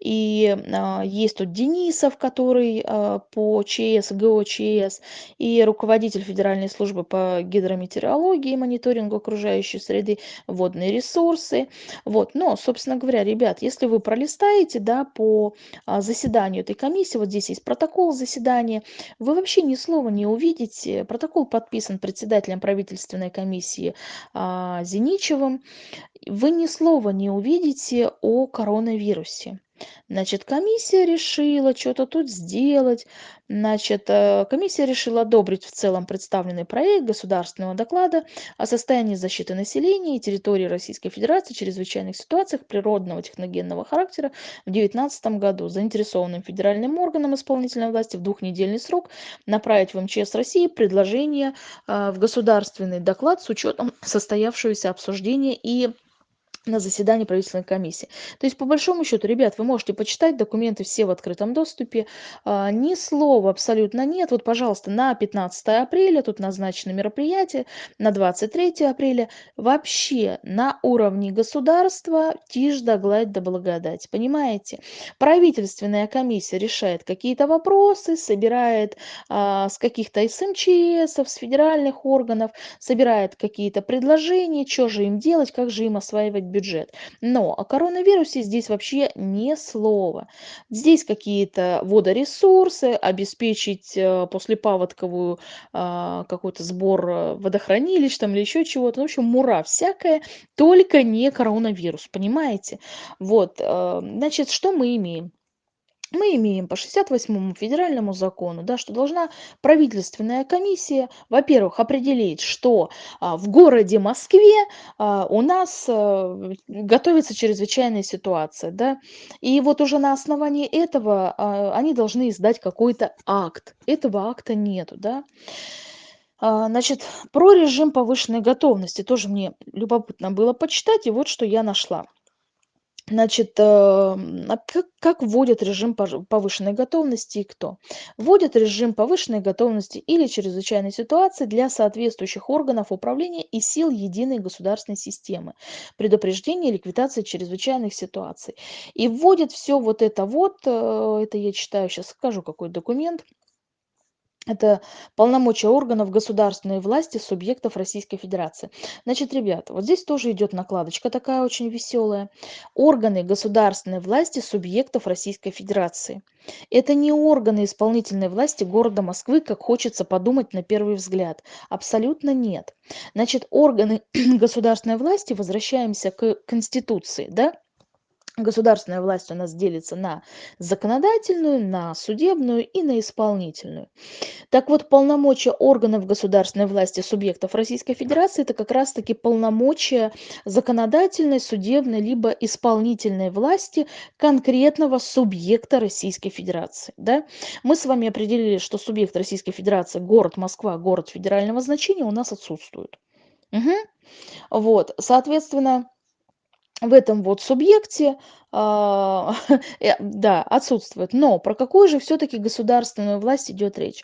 и э, есть тут Денисов, который э, по ЧС, ГОЧС, и руководитель Федеральной службы по гидрометеорологии и мониторингу окружающей среды, водные ресурсы. Вот. Но, собственно говоря, ребят, если вы пролистаете да, по а, заседанию этой комиссии, вот здесь есть протокол заседания, вы вообще ни слова не увидите. Протокол подписан председателем правительственной комиссии а, Зиничевым. Вы ни слова не увидите о коронавирусе. Значит, комиссия решила что-то тут сделать. Значит, э, комиссия решила одобрить в целом представленный проект государственного доклада о состоянии защиты населения и территории Российской Федерации в чрезвычайных ситуациях природного техногенного характера в 2019 году. Заинтересованным федеральным органам исполнительной власти в двухнедельный срок направить в МЧС России предложение э, в государственный доклад с учетом состоявшегося обсуждения и на заседании правительственной комиссии. То есть, по большому счету, ребят, вы можете почитать, документы все в открытом доступе. А, ни слова абсолютно нет. Вот, пожалуйста, на 15 апреля тут назначено мероприятие, на 23 апреля. Вообще на уровне государства тишь да гладь да благодать. Понимаете? Правительственная комиссия решает какие-то вопросы, собирает а, с каких-то СМЧСов, с федеральных органов, собирает какие-то предложения, что же им делать, как же им осваивать бюджет бюджет. Но о коронавирусе здесь вообще ни слова. Здесь какие-то водоресурсы, обеспечить э, послепаводковую а, какой-то сбор э, водохранилищ там или еще чего-то. В общем, мура всякая, только не коронавирус, понимаете? Вот, э, значит, что мы имеем? Мы имеем по 68 федеральному закону, да, что должна правительственная комиссия, во-первых, определить, что а, в городе Москве а, у нас а, готовится чрезвычайная ситуация, да, и вот уже на основании этого а, они должны издать какой-то акт. Этого акта нету, да. А, значит, про режим повышенной готовности тоже мне любопытно было почитать, и вот что я нашла. Значит, э, а как, как вводят режим повышенной готовности и кто? Вводят режим повышенной готовности или чрезвычайной ситуации для соответствующих органов управления и сил единой государственной системы, предупреждения и ликвидации чрезвычайных ситуаций. И вводят все вот это вот, э, это я читаю, сейчас скажу какой документ, это полномочия органов государственной власти субъектов Российской Федерации. Значит, ребята, вот здесь тоже идет накладочка такая очень веселая. Органы государственной власти субъектов Российской Федерации. Это не органы исполнительной власти города Москвы, как хочется подумать на первый взгляд. Абсолютно нет. Значит, органы государственной власти, возвращаемся к Конституции, да? Государственная власть у нас делится на законодательную, на судебную и на исполнительную. Так вот, полномочия органов государственной власти субъектов Российской Федерации – это как раз-таки полномочия законодательной, судебной либо исполнительной власти конкретного субъекта Российской Федерации. Да? Мы с вами определили, что субъект Российской Федерации, город Москва, город федерального значения у нас отсутствует. Угу. Вот, соответственно, в этом вот субъекте да, отсутствует. Но про какую же все-таки государственную власть идет речь?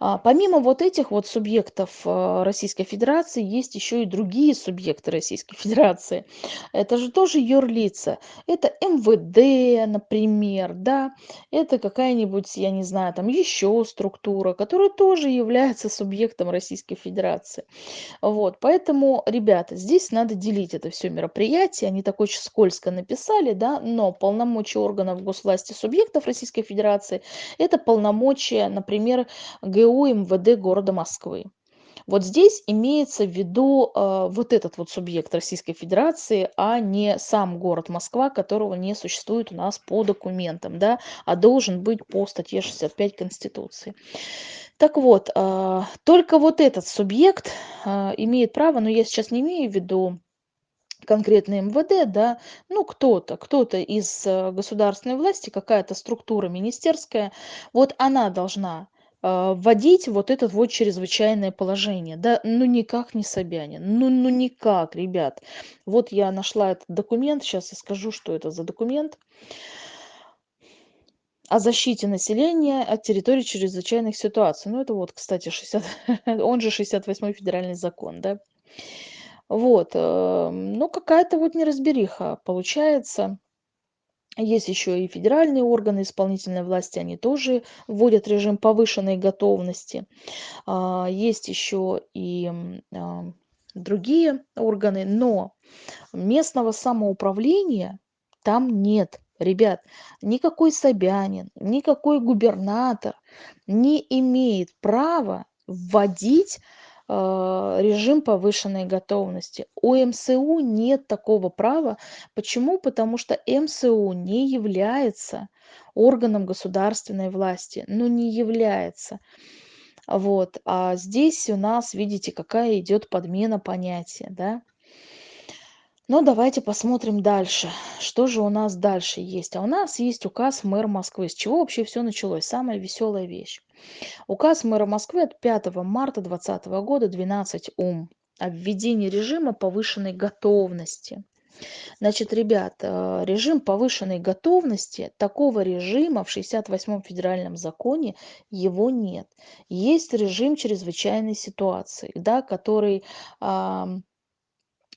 А, помимо вот этих вот субъектов а, Российской Федерации, есть еще и другие субъекты Российской Федерации. Это же тоже юрлица. Это МВД, например, да, это какая-нибудь, я не знаю, там еще структура, которая тоже является субъектом Российской Федерации. Вот, поэтому, ребята, здесь надо делить это все мероприятие. Они так очень скользко написали, да, но полномочия органов госвласти субъектов Российской Федерации– это полномочия, например, ГУ МВД города Москвы. Вот здесь имеется в виду э, вот этот вот субъект Российской Федерации, а не сам город Москва, которого не существует у нас по документам, да, а должен быть по статье 65 Конституции. Так вот, э, только вот этот субъект э, имеет право, но я сейчас не имею в виду конкретно МВД, да, ну кто-то, кто-то из э, государственной власти, какая-то структура министерская, вот она должна а, вводить вот это вот чрезвычайное положение, да, ну никак не Собянин, ну, ну никак, ребят. Вот я нашла этот документ, сейчас я скажу, что это за документ о защите населения от территории чрезвычайных ситуаций. Ну, это вот, кстати, 60, он же 68-й федеральный закон, да. Вот, э, ну, какая-то вот неразбериха получается. Есть еще и федеральные органы исполнительной власти, они тоже вводят режим повышенной готовности. А, есть еще и а, другие органы, но местного самоуправления там нет. Ребят, никакой Собянин, никакой губернатор не имеет права вводить режим повышенной готовности. У МСУ нет такого права. Почему? Потому что МСУ не является органом государственной власти. Ну, не является. Вот. А здесь у нас, видите, какая идет подмена понятия, да? Но давайте посмотрим дальше. Что же у нас дальше есть? А у нас есть указ мэра Москвы. С чего вообще все началось? Самая веселая вещь. Указ мэра Москвы от 5 марта 2020 года 12 ум о введении режима повышенной готовности. Значит, ребят, э, режим повышенной готовности, такого режима в 68-м федеральном законе его нет. Есть режим чрезвычайной ситуации, да, который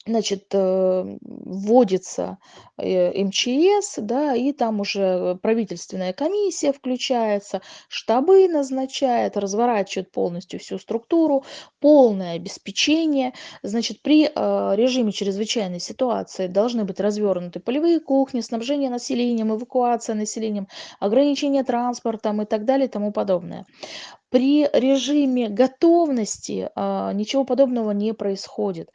значит, э, вводится э, МЧС, да, и там уже правительственная комиссия включается, штабы назначает, разворачивает полностью всю структуру, полное обеспечение. Значит, при э, режиме чрезвычайной ситуации должны быть развернуты полевые кухни, снабжение населением, эвакуация населением, ограничение транспортом и так далее и тому подобное. При режиме готовности а, ничего подобного не происходит.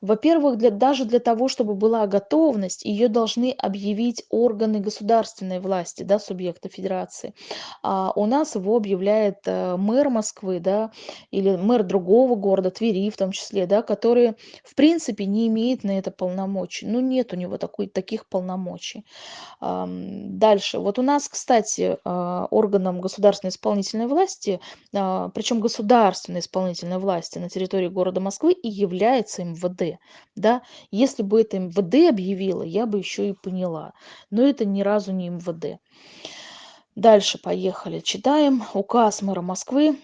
Во-первых, для, даже для того, чтобы была готовность, ее должны объявить органы государственной власти, да, субъекта федерации. А у нас его объявляет а, мэр Москвы, да, или мэр другого города, Твери в том числе, да, который в принципе не имеет на это полномочий. Ну, нет у него такой, таких полномочий. А, дальше. Вот у нас, кстати, а, органом государственной исполнительной власти причем государственной исполнительной власти на территории города Москвы и является МВД. Да? Если бы это МВД объявило, я бы еще и поняла. Но это ни разу не МВД. Дальше поехали. Читаем. Указ мэра Москвы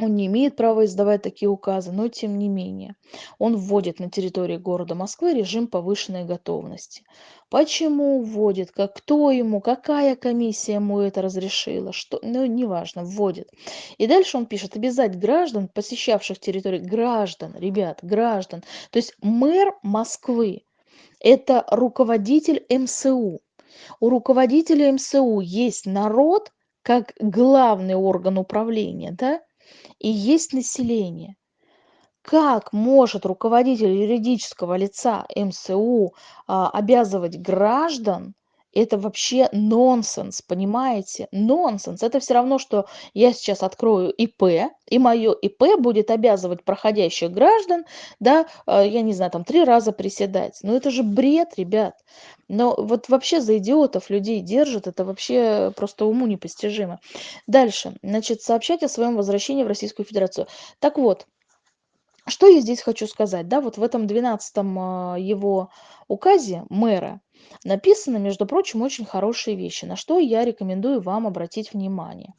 он не имеет права издавать такие указы, но тем не менее он вводит на территории города Москвы режим повышенной готовности. Почему вводит, как, кто ему, какая комиссия ему это разрешила, что, ну, неважно, вводит. И дальше он пишет, обязать граждан, посещавших территорию, граждан, ребят, граждан. То есть мэр Москвы – это руководитель МСУ. У руководителя МСУ есть народ как главный орган управления, да, и есть население. Как может руководитель юридического лица МСУ а, обязывать граждан? Это вообще нонсенс, понимаете? Нонсенс. Это все равно, что я сейчас открою ИП, и мое ИП будет обязывать проходящих граждан, да, а, я не знаю, там три раза приседать. Ну это же бред, ребят. Но вот вообще за идиотов людей держат, это вообще просто уму непостижимо. Дальше, значит, сообщать о своем возвращении в Российскую Федерацию. Так вот, Что я здесь хочу сказать? Да, вот в этом 12 а, его указе мэра написаны, между прочим, очень хорошие вещи, на что я рекомендую вам обратить внимание.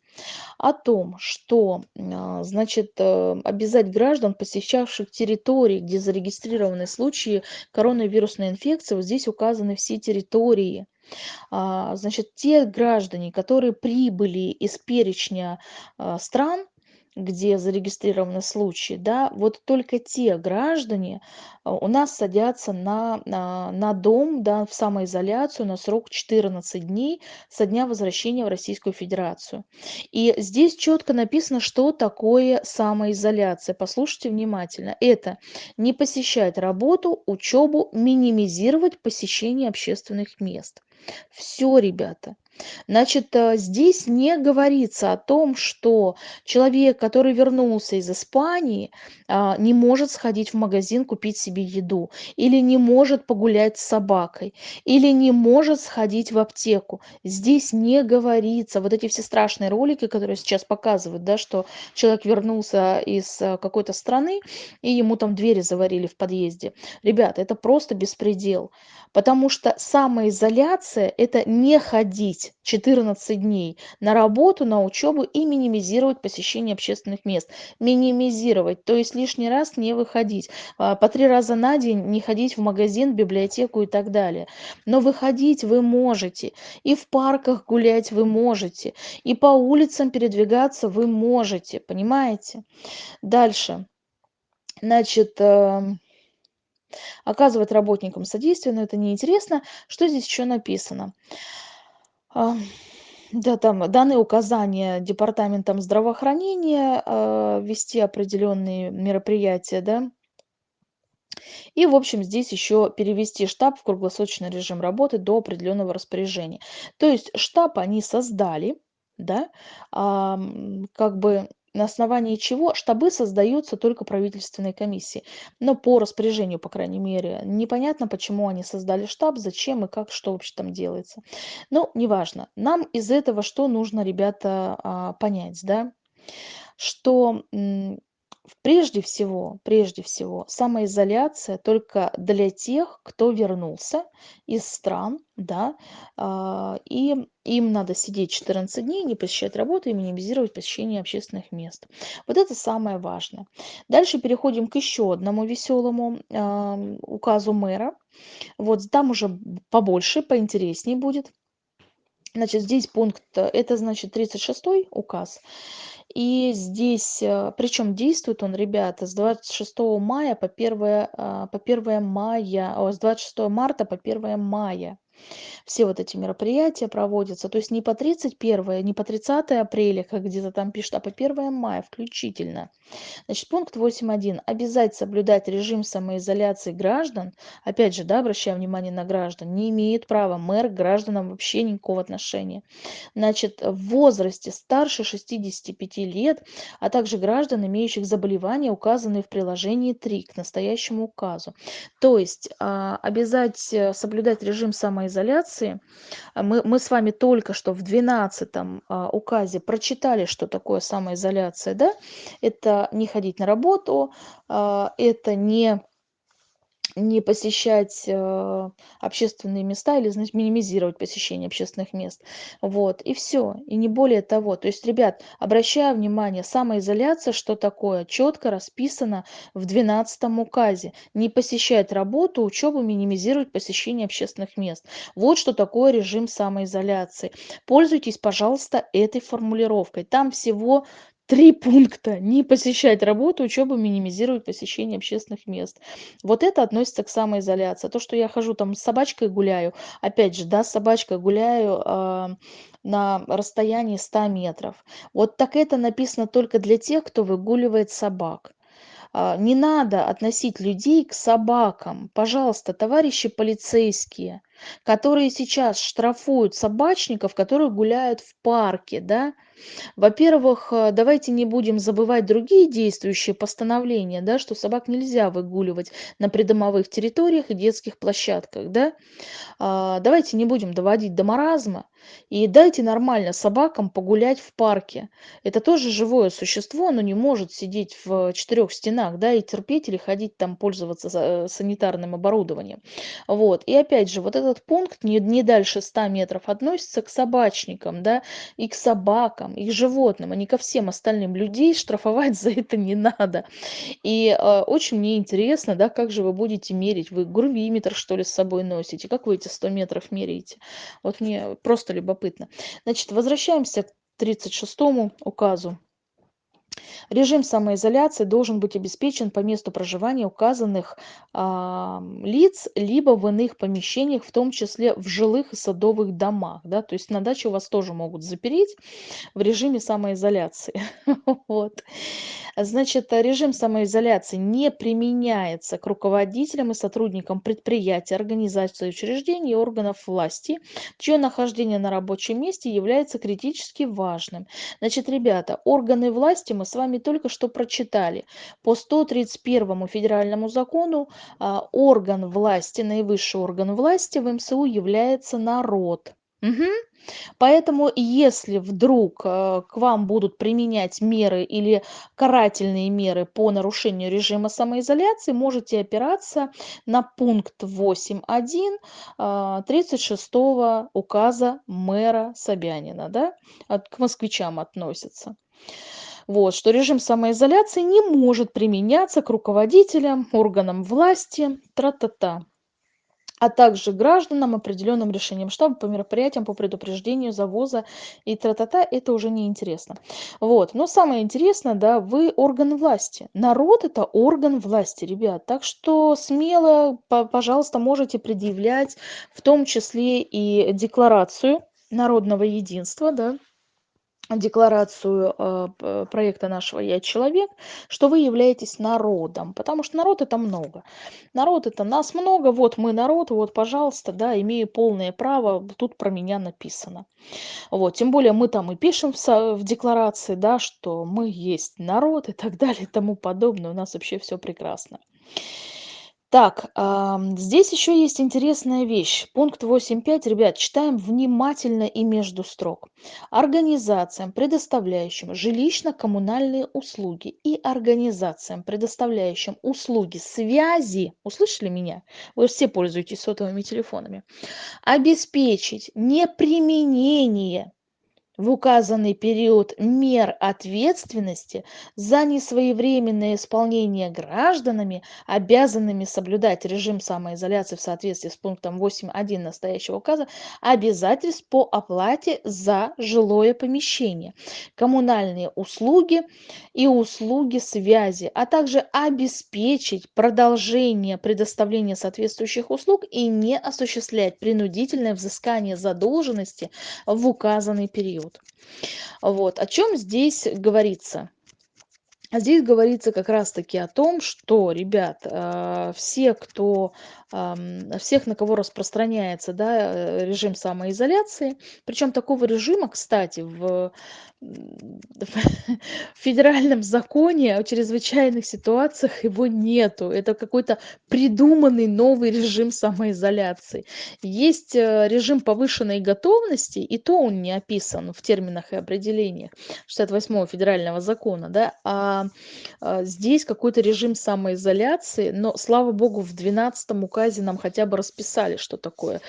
О том, что, а, значит, э, обязать граждан, посещавших территории, где зарегистрированы случаи коронавирусной инфекции, вот здесь указаны все территории. А, значит, те граждане, которые прибыли из перечня стран, где зарегистрированы случаи, да, вот только те граждане а, у нас садятся на, на дом, да, в самоизоляцию на срок 14 дней со дня возвращения в Российскую Федерацию. И здесь четко написано, что такое самоизоляция. Послушайте внимательно. Это не посещать работу, учебу, минимизировать посещение общественных мест. Все, ребята. Значит, э, здесь не говорится о том, что человек, который вернулся из Испании, а, не может сходить в магазин купить себе еду, или не может погулять с собакой, или не может сходить в аптеку. Здесь не говорится. Вот эти все страшные ролики, которые сейчас показывают, да, что человек вернулся из э, какой-то страны, и ему там двери заварили в подъезде. Ребята, это просто беспредел. Потому что самоизоляция– это не ходить 14 дней на работу, на учебу и минимизировать посещение общественных мест. Минимизировать, то есть лишний раз не выходить. А, по три раза на день не ходить в магазин, библиотеку и так далее. Но выходить вы можете. И в парках гулять вы можете. И по улицам передвигаться вы можете. Понимаете? Дальше. Значит, эм, оказывать работникам содействие, но это неинтересно. Что здесь еще написано? А, да, там данные указания департаментом здравоохранения э, вести определенные мероприятия, да. И, в общем, здесь еще перевести штаб в круглосуточный режим работы до определенного распоряжения. То есть штаб они создали, да, а, как бы на основании чего штабы создаются только правительственной комиссией. Но по распоряжению, по крайней мере, непонятно, почему они создали штаб, зачем и как, что вообще там делается. Но неважно. Нам из этого что нужно, ребята, а, понять, да? Что прежде всего, прежде всего, самоизоляция только для тех, кто вернулся из стран, да, а, и им надо сидеть 14 дней, не посещать работу и минимизировать посещение общественных мест. Вот это самое важное. Дальше переходим к еще одному веселому указу мэра. Вот там уже побольше, поинтереснее будет. Значит, здесь пункт, это значит 36 указ. И здесь, э, причем действует он, ребята, с 26 мая по 1, а, по 1 мая, о, с 26 марта по 1 мая все вот эти мероприятия проводятся. То есть не по 31, не по 30 апреля, как где-то там пишут, а по 1 мая включительно. Значит, пункт 8.1. Обязать соблюдать режим самоизоляции граждан. Опять же, да, обращаю внимание на граждан. Не имеет права мэр к гражданам вообще никакого отношения. Значит, в возрасте старше 65 лет, а также граждан, имеющих заболевания, указанные в приложении 3 к настоящему указу. То есть а, обязать э, соблюдать режим самоизоляции информации. А мы, мы с вами только что в 12 а, указе прочитали, что такое самоизоляция. Да? Это не ходить на работу, а, это не не посещать э, общественные места или, значит, минимизировать посещение общественных мест. Вот, и все, и не более того. То есть, ребят, обращаю внимание, самоизоляция, что такое, четко расписано в 12 указе. Не посещать работу, учебу, минимизировать посещение общественных мест. Вот что такое режим самоизоляции. Пользуйтесь, пожалуйста, этой формулировкой. Там всего Три пункта. Не посещать работу, учебу, минимизировать посещение общественных мест. Вот это относится к самоизоляции. То, что я хожу там с собачкой гуляю, опять же, да, с собачкой гуляю э, на расстоянии 100 метров. Вот так это написано только для тех, кто выгуливает собак. Э, не надо относить людей к собакам. Пожалуйста, товарищи полицейские. Которые сейчас штрафуют собачников, которые гуляют в парке, да. Во-первых, э, давайте не будем забывать другие действующие постановления, да, что собак нельзя выгуливать на придомовых территориях и детских площадках, да. А, давайте не будем доводить до маразма и дайте нормально собакам погулять в парке. Это тоже живое существо, оно не может сидеть в четырех стенах, да, и терпеть или ходить там пользоваться э, санитарным оборудованием. Вот. И опять же, вот этот пункт не, не дальше 100 метров относится к собачникам, да, и к собакам, и к животным, а не ко всем остальным. Людей штрафовать за это не надо. И э, очень мне интересно, да, как же вы будете мерить? Вы грувиметр, что ли, с собой носите? Как вы эти 100 метров меряете? Вот мне просто любопытно. Значит, возвращаемся к 36 указу. Режим самоизоляции должен быть обеспечен по месту проживания указанных а, лиц, либо в иных помещениях, в том числе в жилых и садовых домах. Да? То есть на даче вас тоже могут запереть в режиме самоизоляции. Вот. Значит, режим самоизоляции не применяется к руководителям и сотрудникам предприятий, организаций, учреждений и органов власти, чье нахождение на рабочем месте является критически важным. Значит, ребята, органы власти мы с вами только что прочитали. По 131 федеральному закону а, орган власти, наивысший орган власти в МСУ является народ. Угу. Поэтому, если вдруг э, к вам будут применять меры или карательные меры по нарушению режима самоизоляции, можете опираться на пункт 8.1 36 э, указа мэра Собянина, да, к москвичам относится. Вот, что режим самоизоляции не может применяться к руководителям, органам власти, тра-та-та а также гражданам определенным решением штаба по мероприятиям по предупреждению завоза и тра-та-та, это уже не интересно. Вот. Но самое интересное, да, вы орган власти. Народ это орган власти, ребят. Так что смело, пожалуйста, можете предъявлять в том числе и декларацию народного единства, да, декларацию э, проекта нашего «Я человек», что вы являетесь народом, потому что народ это много. Народ это нас много, вот мы народ, вот, пожалуйста, да, имею полное право, тут про меня написано. Вот, тем более мы там и пишем в, в декларации, да, что мы есть народ и так далее и тому подобное, у нас вообще все прекрасно. Так, здесь еще есть интересная вещь. Пункт 8.5, ребят, читаем внимательно и между строк. Организациям, предоставляющим жилищно-коммунальные услуги и организациям, предоставляющим услуги связи, услышали меня? Вы все пользуетесь сотовыми телефонами. Обеспечить неприменение в указанный период мер ответственности за несвоевременное исполнение гражданами, обязанными соблюдать режим самоизоляции в соответствии с пунктом 8.1 настоящего указа, обязательств по оплате за жилое помещение, коммунальные услуги и услуги связи, а также обеспечить продолжение предоставления соответствующих услуг и не осуществлять принудительное взыскание задолженности в указанный период период. Вот. О чем здесь говорится? Здесь говорится как раз-таки о том, что, ребят, э, все, кто, всех, на кого распространяется да, э, режим самоизоляции, причем такого режима, кстати, в в федеральном законе о чрезвычайных ситуациях его нету. Это какой-то придуманный новый режим самоизоляции. Есть э, режим повышенной готовности, и то он не описан в терминах и определениях 68 федерального закона, да, а, а здесь какой-то режим самоизоляции, но, слава богу, в 12 указе нам хотя бы расписали, что такое,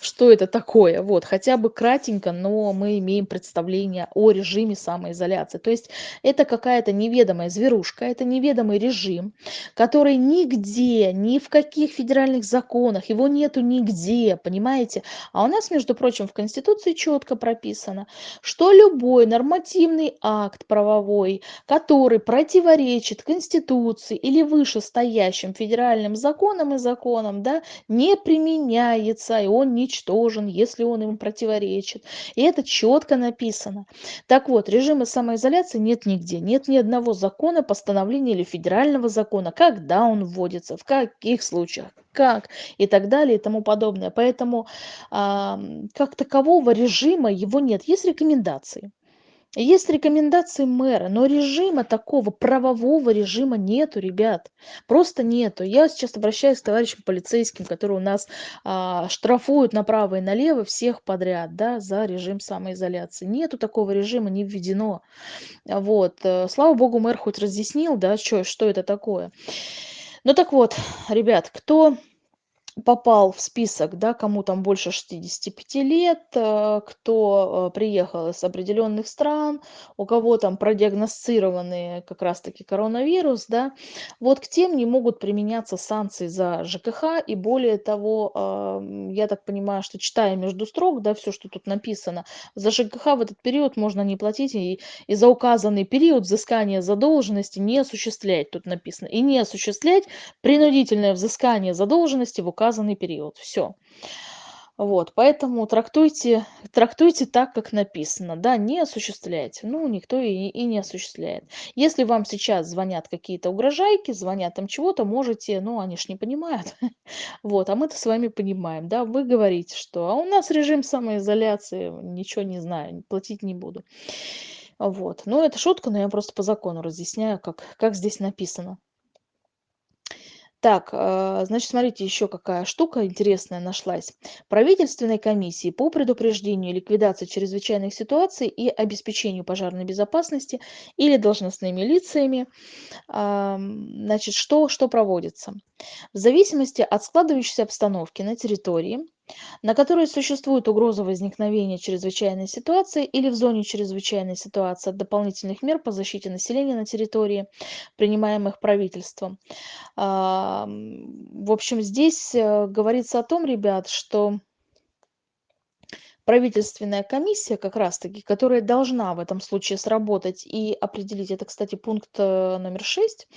что это такое, вот, хотя бы кратенько, но мы имеем представление о режиме самоизоляции. То есть это какая-то неведомая зверушка, это неведомый режим, который нигде, ни в каких федеральных законах, его нету нигде, понимаете? А у нас, между прочим, в Конституции четко прописано, что любой нормативный акт правовой, который противоречит Конституции или вышестоящим федеральным законам и законам, законом, да, не применяется, и он ничтожен, если он им противоречит. И это четко написано. Так вот, режима самоизоляции нет нигде. Нет ни одного закона, постановления или федерального закона, когда он вводится, в каких случаях, как и так далее и тому подобное. Поэтому а, как такового режима его нет. Есть рекомендации. Есть рекомендации мэра, но режима такого, правового режима нету, ребят. Просто нету. Я сейчас обращаюсь к товарищам полицейским, которые у нас а, штрафуют направо и налево всех подряд, да, за режим самоизоляции. Нету такого режима, не введено. Вот. Э, слава богу, мэр хоть разъяснил, да, что, что это такое. Ну так вот, ребят, кто попал в список, да, кому там больше 65 лет, э, кто э, приехал из определенных стран, у кого там продиагностированный как раз-таки коронавирус, да, вот к тем не могут применяться санкции за ЖКХ, и более того, я так понимаю, что читая между строк, да, все, что тут написано, за ЖКХ в этот период можно не платить, и, и за указанный период взыскания задолженности не осуществлять, тут написано, и не осуществлять принудительное взыскание задолженности в указанном указанный период. Все. Вот, поэтому трактуйте, трактуйте так, как написано. Да, не осуществляйте. Ну, никто и, и не осуществляет. Если вам сейчас звонят какие-то угрожайки, звонят там чего-то, можете, ну, они ж не понимают. Вот, а мы-то с вами понимаем, да, вы говорите, что а у нас режим самоизоляции, ничего не знаю, платить не буду. Вот, ну, это шутка, но я просто по закону разъясняю, как, как здесь написано. Так, э, значит, смотрите, еще какая штука интересная нашлась. Правительственной комиссии по предупреждению ликвидации чрезвычайных ситуаций и обеспечению пожарной безопасности или должностными лицами, значит, что, что проводится? В зависимости от складывающейся обстановки на территории, на которой существует угроза возникновения чрезвычайной ситуации или в зоне чрезвычайной ситуации от дополнительных мер по защите населения на территории, принимаемых правительством. В общем, здесь э, говорится о том, ребят, что правительственная комиссия как раз-таки, которая должна в этом случае сработать и определить, это, кстати, пункт э, номер шесть,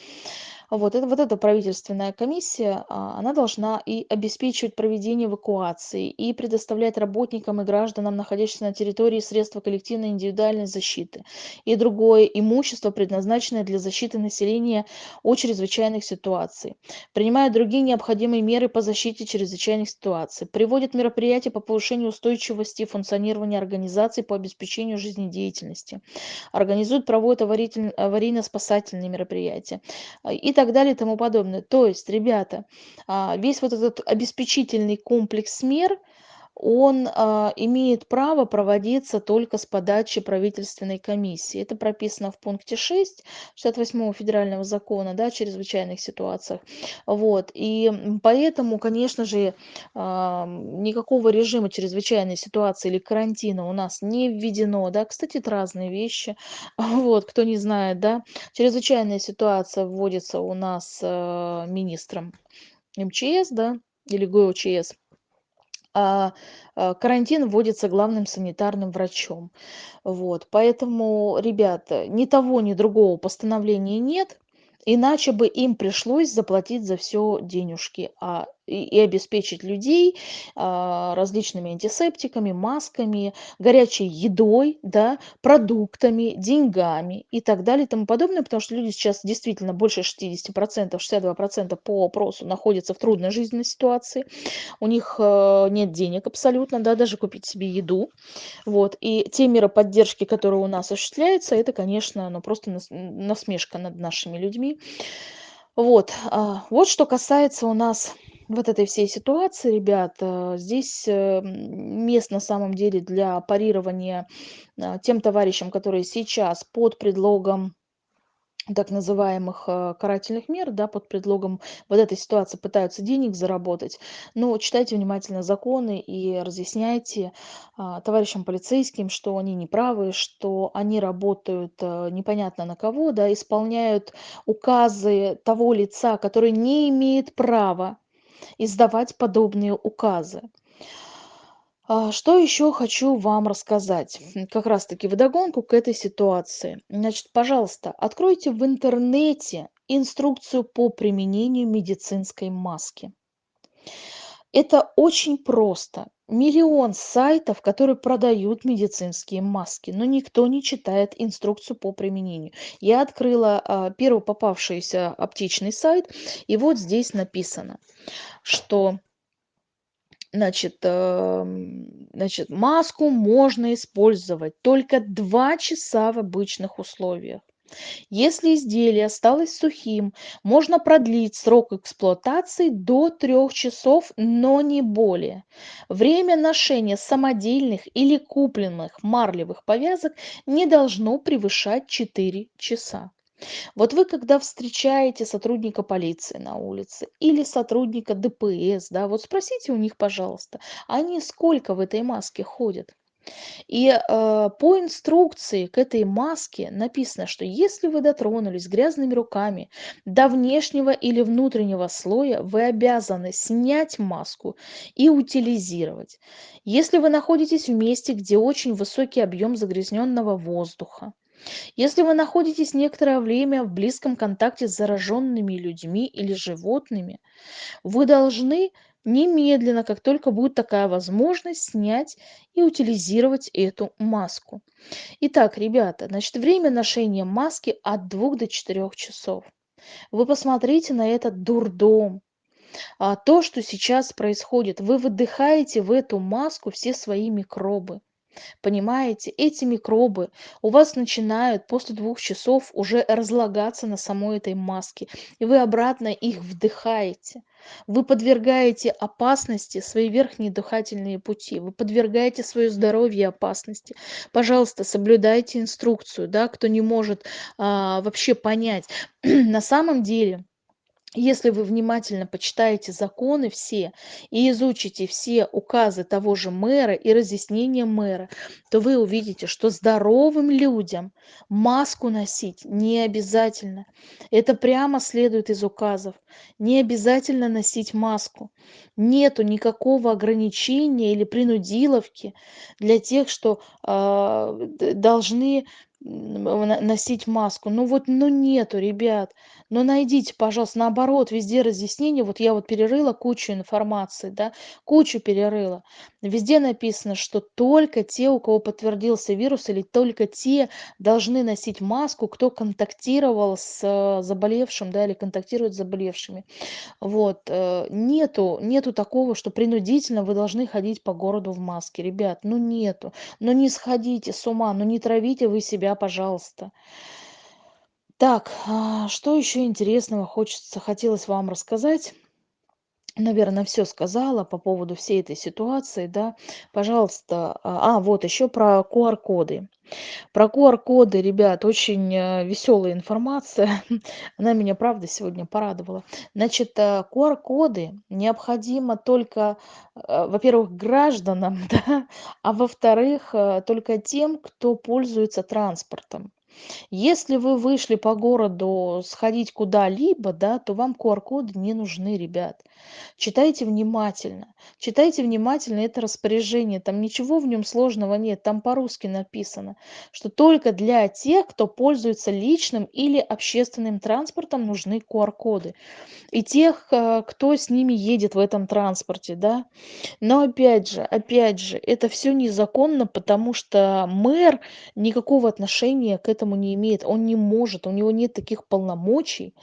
вот, это, вот эта правительственная комиссия, а, она должна и обеспечивать проведение эвакуации, и предоставлять работникам и гражданам, находящимся на территории, средства коллективной индивидуальной защиты, и другое имущество, предназначенное для защиты населения от чрезвычайных ситуаций, принимает другие необходимые меры по защите чрезвычайных ситуаций, приводит мероприятия по повышению устойчивости и функционирования организаций по обеспечению жизнедеятельности, организует, проводит аварийно-спасательные мероприятия. И так далее и тому подобное. То есть, ребята, а, весь вот этот обеспечительный комплекс мер, он а, имеет право проводиться только с подачи правительственной комиссии. Это прописано в пункте 6 68 федерального закона да, о чрезвычайных ситуациях. Вот. И поэтому, конечно же, а, никакого режима чрезвычайной ситуации или карантина у нас не введено. Да. Кстати, это разные вещи. Вот, кто не знает, да, чрезвычайная ситуация вводится у нас а, министром МЧС, да, или ГОЧС карантин вводится главным санитарным врачом. Вот, поэтому, ребята, ни того, ни другого постановления нет. Иначе бы им пришлось заплатить за все денежки а, и, обеспечить людей а, различными антисептиками, масками, горячей едой, да, продуктами, деньгами и так далее и тому подобное, потому что люди сейчас действительно больше 60%, 62% по опросу находятся в трудной жизненной ситуации. У них а, нет денег абсолютно, да, даже купить себе еду. Вот. И те меры поддержки, которые у нас осуществляются, это, конечно, ну, просто насмешка над нашими людьми. Вот, а, вот что касается у нас вот этой всей ситуации, ребят, э, здесь э, мест на самом деле для парирования а, тем товарищам, которые сейчас под предлогом так называемых э, карательных мер, да, под предлогом вот этой ситуации пытаются денег заработать. Но читайте внимательно законы и разъясняйте а, товарищам полицейским, что они неправы, что они работают а, непонятно на кого, да, исполняют указы того лица, который не имеет права издавать подобные указы. А, что еще хочу вам рассказать, как раз-таки вдогонку к этой ситуации. Значит, пожалуйста, откройте в интернете инструкцию по применению медицинской маски. Это очень просто. Миллион сайтов, которые продают медицинские маски, но никто не читает инструкцию по применению. Я открыла а, первый попавшийся аптечный сайт, и вот здесь написано, что Значит, эм, значит, маску можно использовать только 2 часа в обычных условиях. Если изделие осталось сухим, можно продлить срок эксплуатации до 3 часов, но не более. Время ношения самодельных или купленных марлевых повязок не должно превышать 4 часа. Вот вы, когда встречаете сотрудника полиции на улице или сотрудника ДПС, да, вот спросите у них, пожалуйста, они сколько в этой маске ходят? И э, по инструкции к этой маске написано, что если вы дотронулись грязными руками до внешнего или внутреннего слоя, вы обязаны снять маску и утилизировать. Если вы находитесь в месте, где очень высокий объем загрязненного воздуха, если вы находитесь некоторое время в близком контакте с зараженными людьми или животными, вы должны немедленно, как только будет такая возможность, снять и утилизировать эту маску. Итак, ребята, значит, время ношения маски от 2 до 4 часов. Вы посмотрите на этот дурдом. А то, что сейчас происходит, вы выдыхаете в эту маску все свои микробы. Понимаете, эти микробы у вас начинают после двух часов уже разлагаться на самой этой маске, и вы обратно их вдыхаете. Вы подвергаете опасности свои верхние дыхательные пути, вы подвергаете свое здоровье опасности. Пожалуйста, соблюдайте инструкцию, да, кто не может а, вообще понять. На самом деле, если вы внимательно почитаете законы все и изучите все указы того же мэра и разъяснения мэра, то вы увидите, что здоровым людям маску носить не обязательно. Это прямо следует из указов. Не обязательно носить маску. Нету никакого ограничения или принудиловки для тех, что э, должны носить маску. Ну вот, ну нету, ребят. Ну найдите, пожалуйста, наоборот, везде разъяснение. Вот я вот перерыла кучу информации, да, кучу перерыла. Везде написано, что только те, у кого подтвердился вирус, или только те должны носить маску, кто контактировал с э, заболевшим, да, или контактирует с заболевшими. Вот. Э, нету, нету такого, что принудительно вы должны ходить по городу в маске. Ребят, ну нету. Ну не сходите с ума, ну не травите вы себя, пожалуйста. Так, а, что еще интересного хочется, хотелось вам рассказать? Наверное, все сказала по поводу всей этой ситуации, да. Пожалуйста, а, а вот еще про QR-коды. Про QR-коды, ребят, очень э, веселая информация. Она меня, правда, сегодня порадовала. Значит, э, QR-коды необходимо только, э, во-первых, гражданам, да, а во-вторых, э, только тем, кто пользуется транспортом. Если вы вышли по городу сходить куда-либо, да, то вам QR-коды не нужны, ребят. Читайте внимательно. Читайте внимательно это распоряжение. Там ничего в нем сложного нет. Там по-русски написано, что только для тех, кто пользуется личным или общественным транспортом, нужны QR-коды. И тех, э, кто с ними едет в этом транспорте, да. Но опять же, опять же, это все незаконно, потому что мэр никакого отношения к этому не имеет. Он не может, у него нет таких полномочий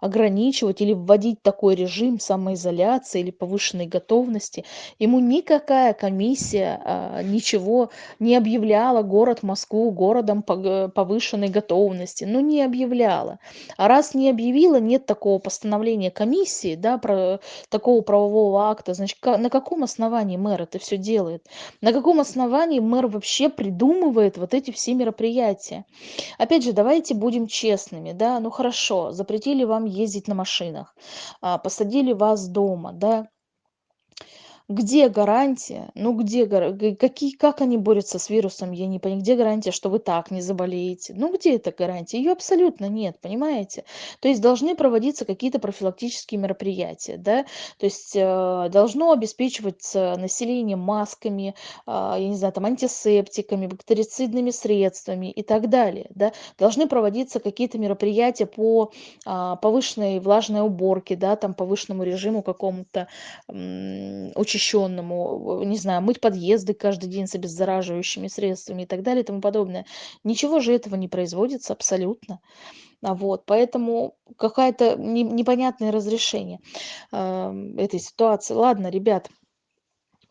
ограничивать или вводить такой режим самоизоляции или повышенной готовности. Ему никакая комиссия а, ничего не объявляла город Москву городом повышенной готовности. Ну, не объявляла. А раз не объявила, нет такого постановления комиссии, да, про такого правового акта, значит, на каком основании мэр это все делает? На каком основании мэр вообще придумывает вот эти все мероприятия? Опять же, давайте будем честными, да, ну хорошо, запретили вам ездить на машинах, а, посадили вас дома, да, Где гарантия? Ну где какие как они борются с вирусом, я не пони где гарантия, что вы так не заболеете? Ну где эта гарантия? Её абсолютно нет, понимаете? То есть должны проводиться какие-то профилактические мероприятия, да. То есть, э, должно обеспечиваться население масками, а, я не знаю, там, антисептиками, бактерицидными средствами и так далее, да. Должны проводиться какие-то мероприятия по, а, повышенной влажной уборке, да, там, повышенному режиму какому-то, м, учащённому, не знаю, мыть подъезды каждый день с обеззараживающими средствами и так далее, и тому подобное. Ничего же этого не производится абсолютно. А, вот, поэтому какая-то не непонятное разрешение, ам, этой ситуации. Ладно, ребят,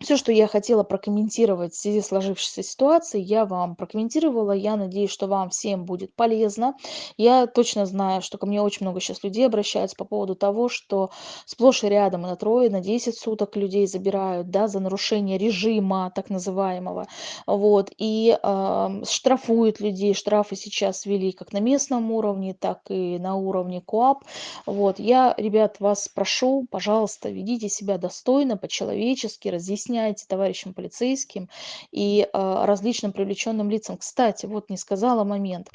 всё, что я хотела прокомментировать в связи с сложившейся ситуацией, я вам прокомментировала. Я надеюсь, что вам всем будет полезно. Я точно знаю, что ко мне очень много щас людей обращаются по поводу того, что сплошь и рядом на трое, на 10 суток людей забирают, да, за нарушение режима так называемого. Вот, и, ам, штрафуют людей. Штрафы сейчас ввели как на местном уровне, так и на уровне КоАП. Вот, я, ребят, вас прошу, пожалуйста, ведите себя достойно, по-человечески, разъясняйте товарищам полицейским и, а, различным привлечённым лицам. Кстати, вот не сказала момент.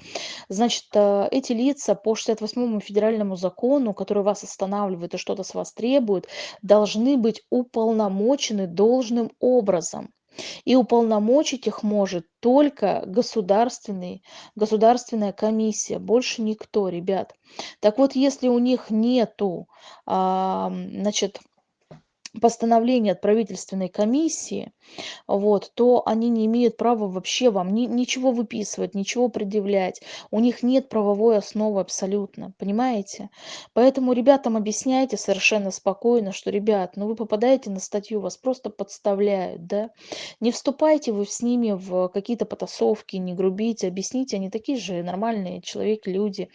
Значит, а, эти лица по 68 федеральному закону, который вас останавливает и что-то с вас требует, должны быть уполномочены должным образом. И уполномочить их может только государственный государственная комиссия, больше никто, ребят. Так вот, если у них нету, ам, значит, постановления от правительственной комиссии, вот, то они не имеют права вообще вам ни ничего выписывать, ничего предъявлять. У них нет правовой основы абсолютно, понимаете? Поэтому ребятам объясняйте совершенно спокойно, что: "Ребят, ну вы попадаете на статью, вас просто подставляют, да. Не вступайте вы с ними в какие-то потасовки, не грубите, объясните, они такие же нормальные человеки, люди.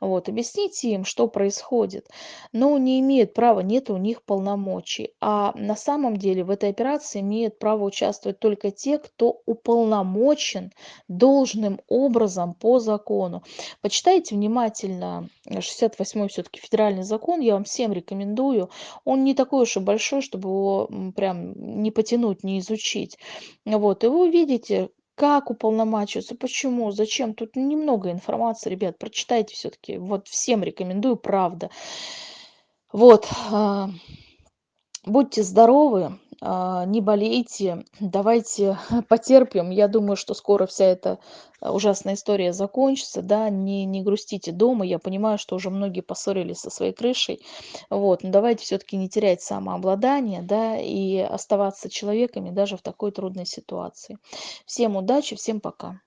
Вот, объясните им, что происходит". Но не имеют права, нет у них полномочий. А на самом деле в этой операции имеют право участвовать только те, кто уполномочен должным образом по закону. Почитайте внимательно 68 всё-таки федеральный закон, я вам всем рекомендую. Он не такой уж и большой, чтобы его, прям не потянуть, не изучить. Вот, и вы увидите, как уполномачиваться, почему, зачем. Тут немного информации, ребят, прочитайте всё-таки. Вот всем рекомендую, правда. Вот, а, будьте здоровы, а, не болейте, давайте потерпим. Я думаю, что скоро вся эта ужасная история закончится, да. Не не грустите дома. Я понимаю, что уже многие поссорились со своей крышей. Вот, но давайте всё-таки не терять самообладание, да, и оставаться человеками даже в такой трудной ситуации. Всем удачи, всем пока.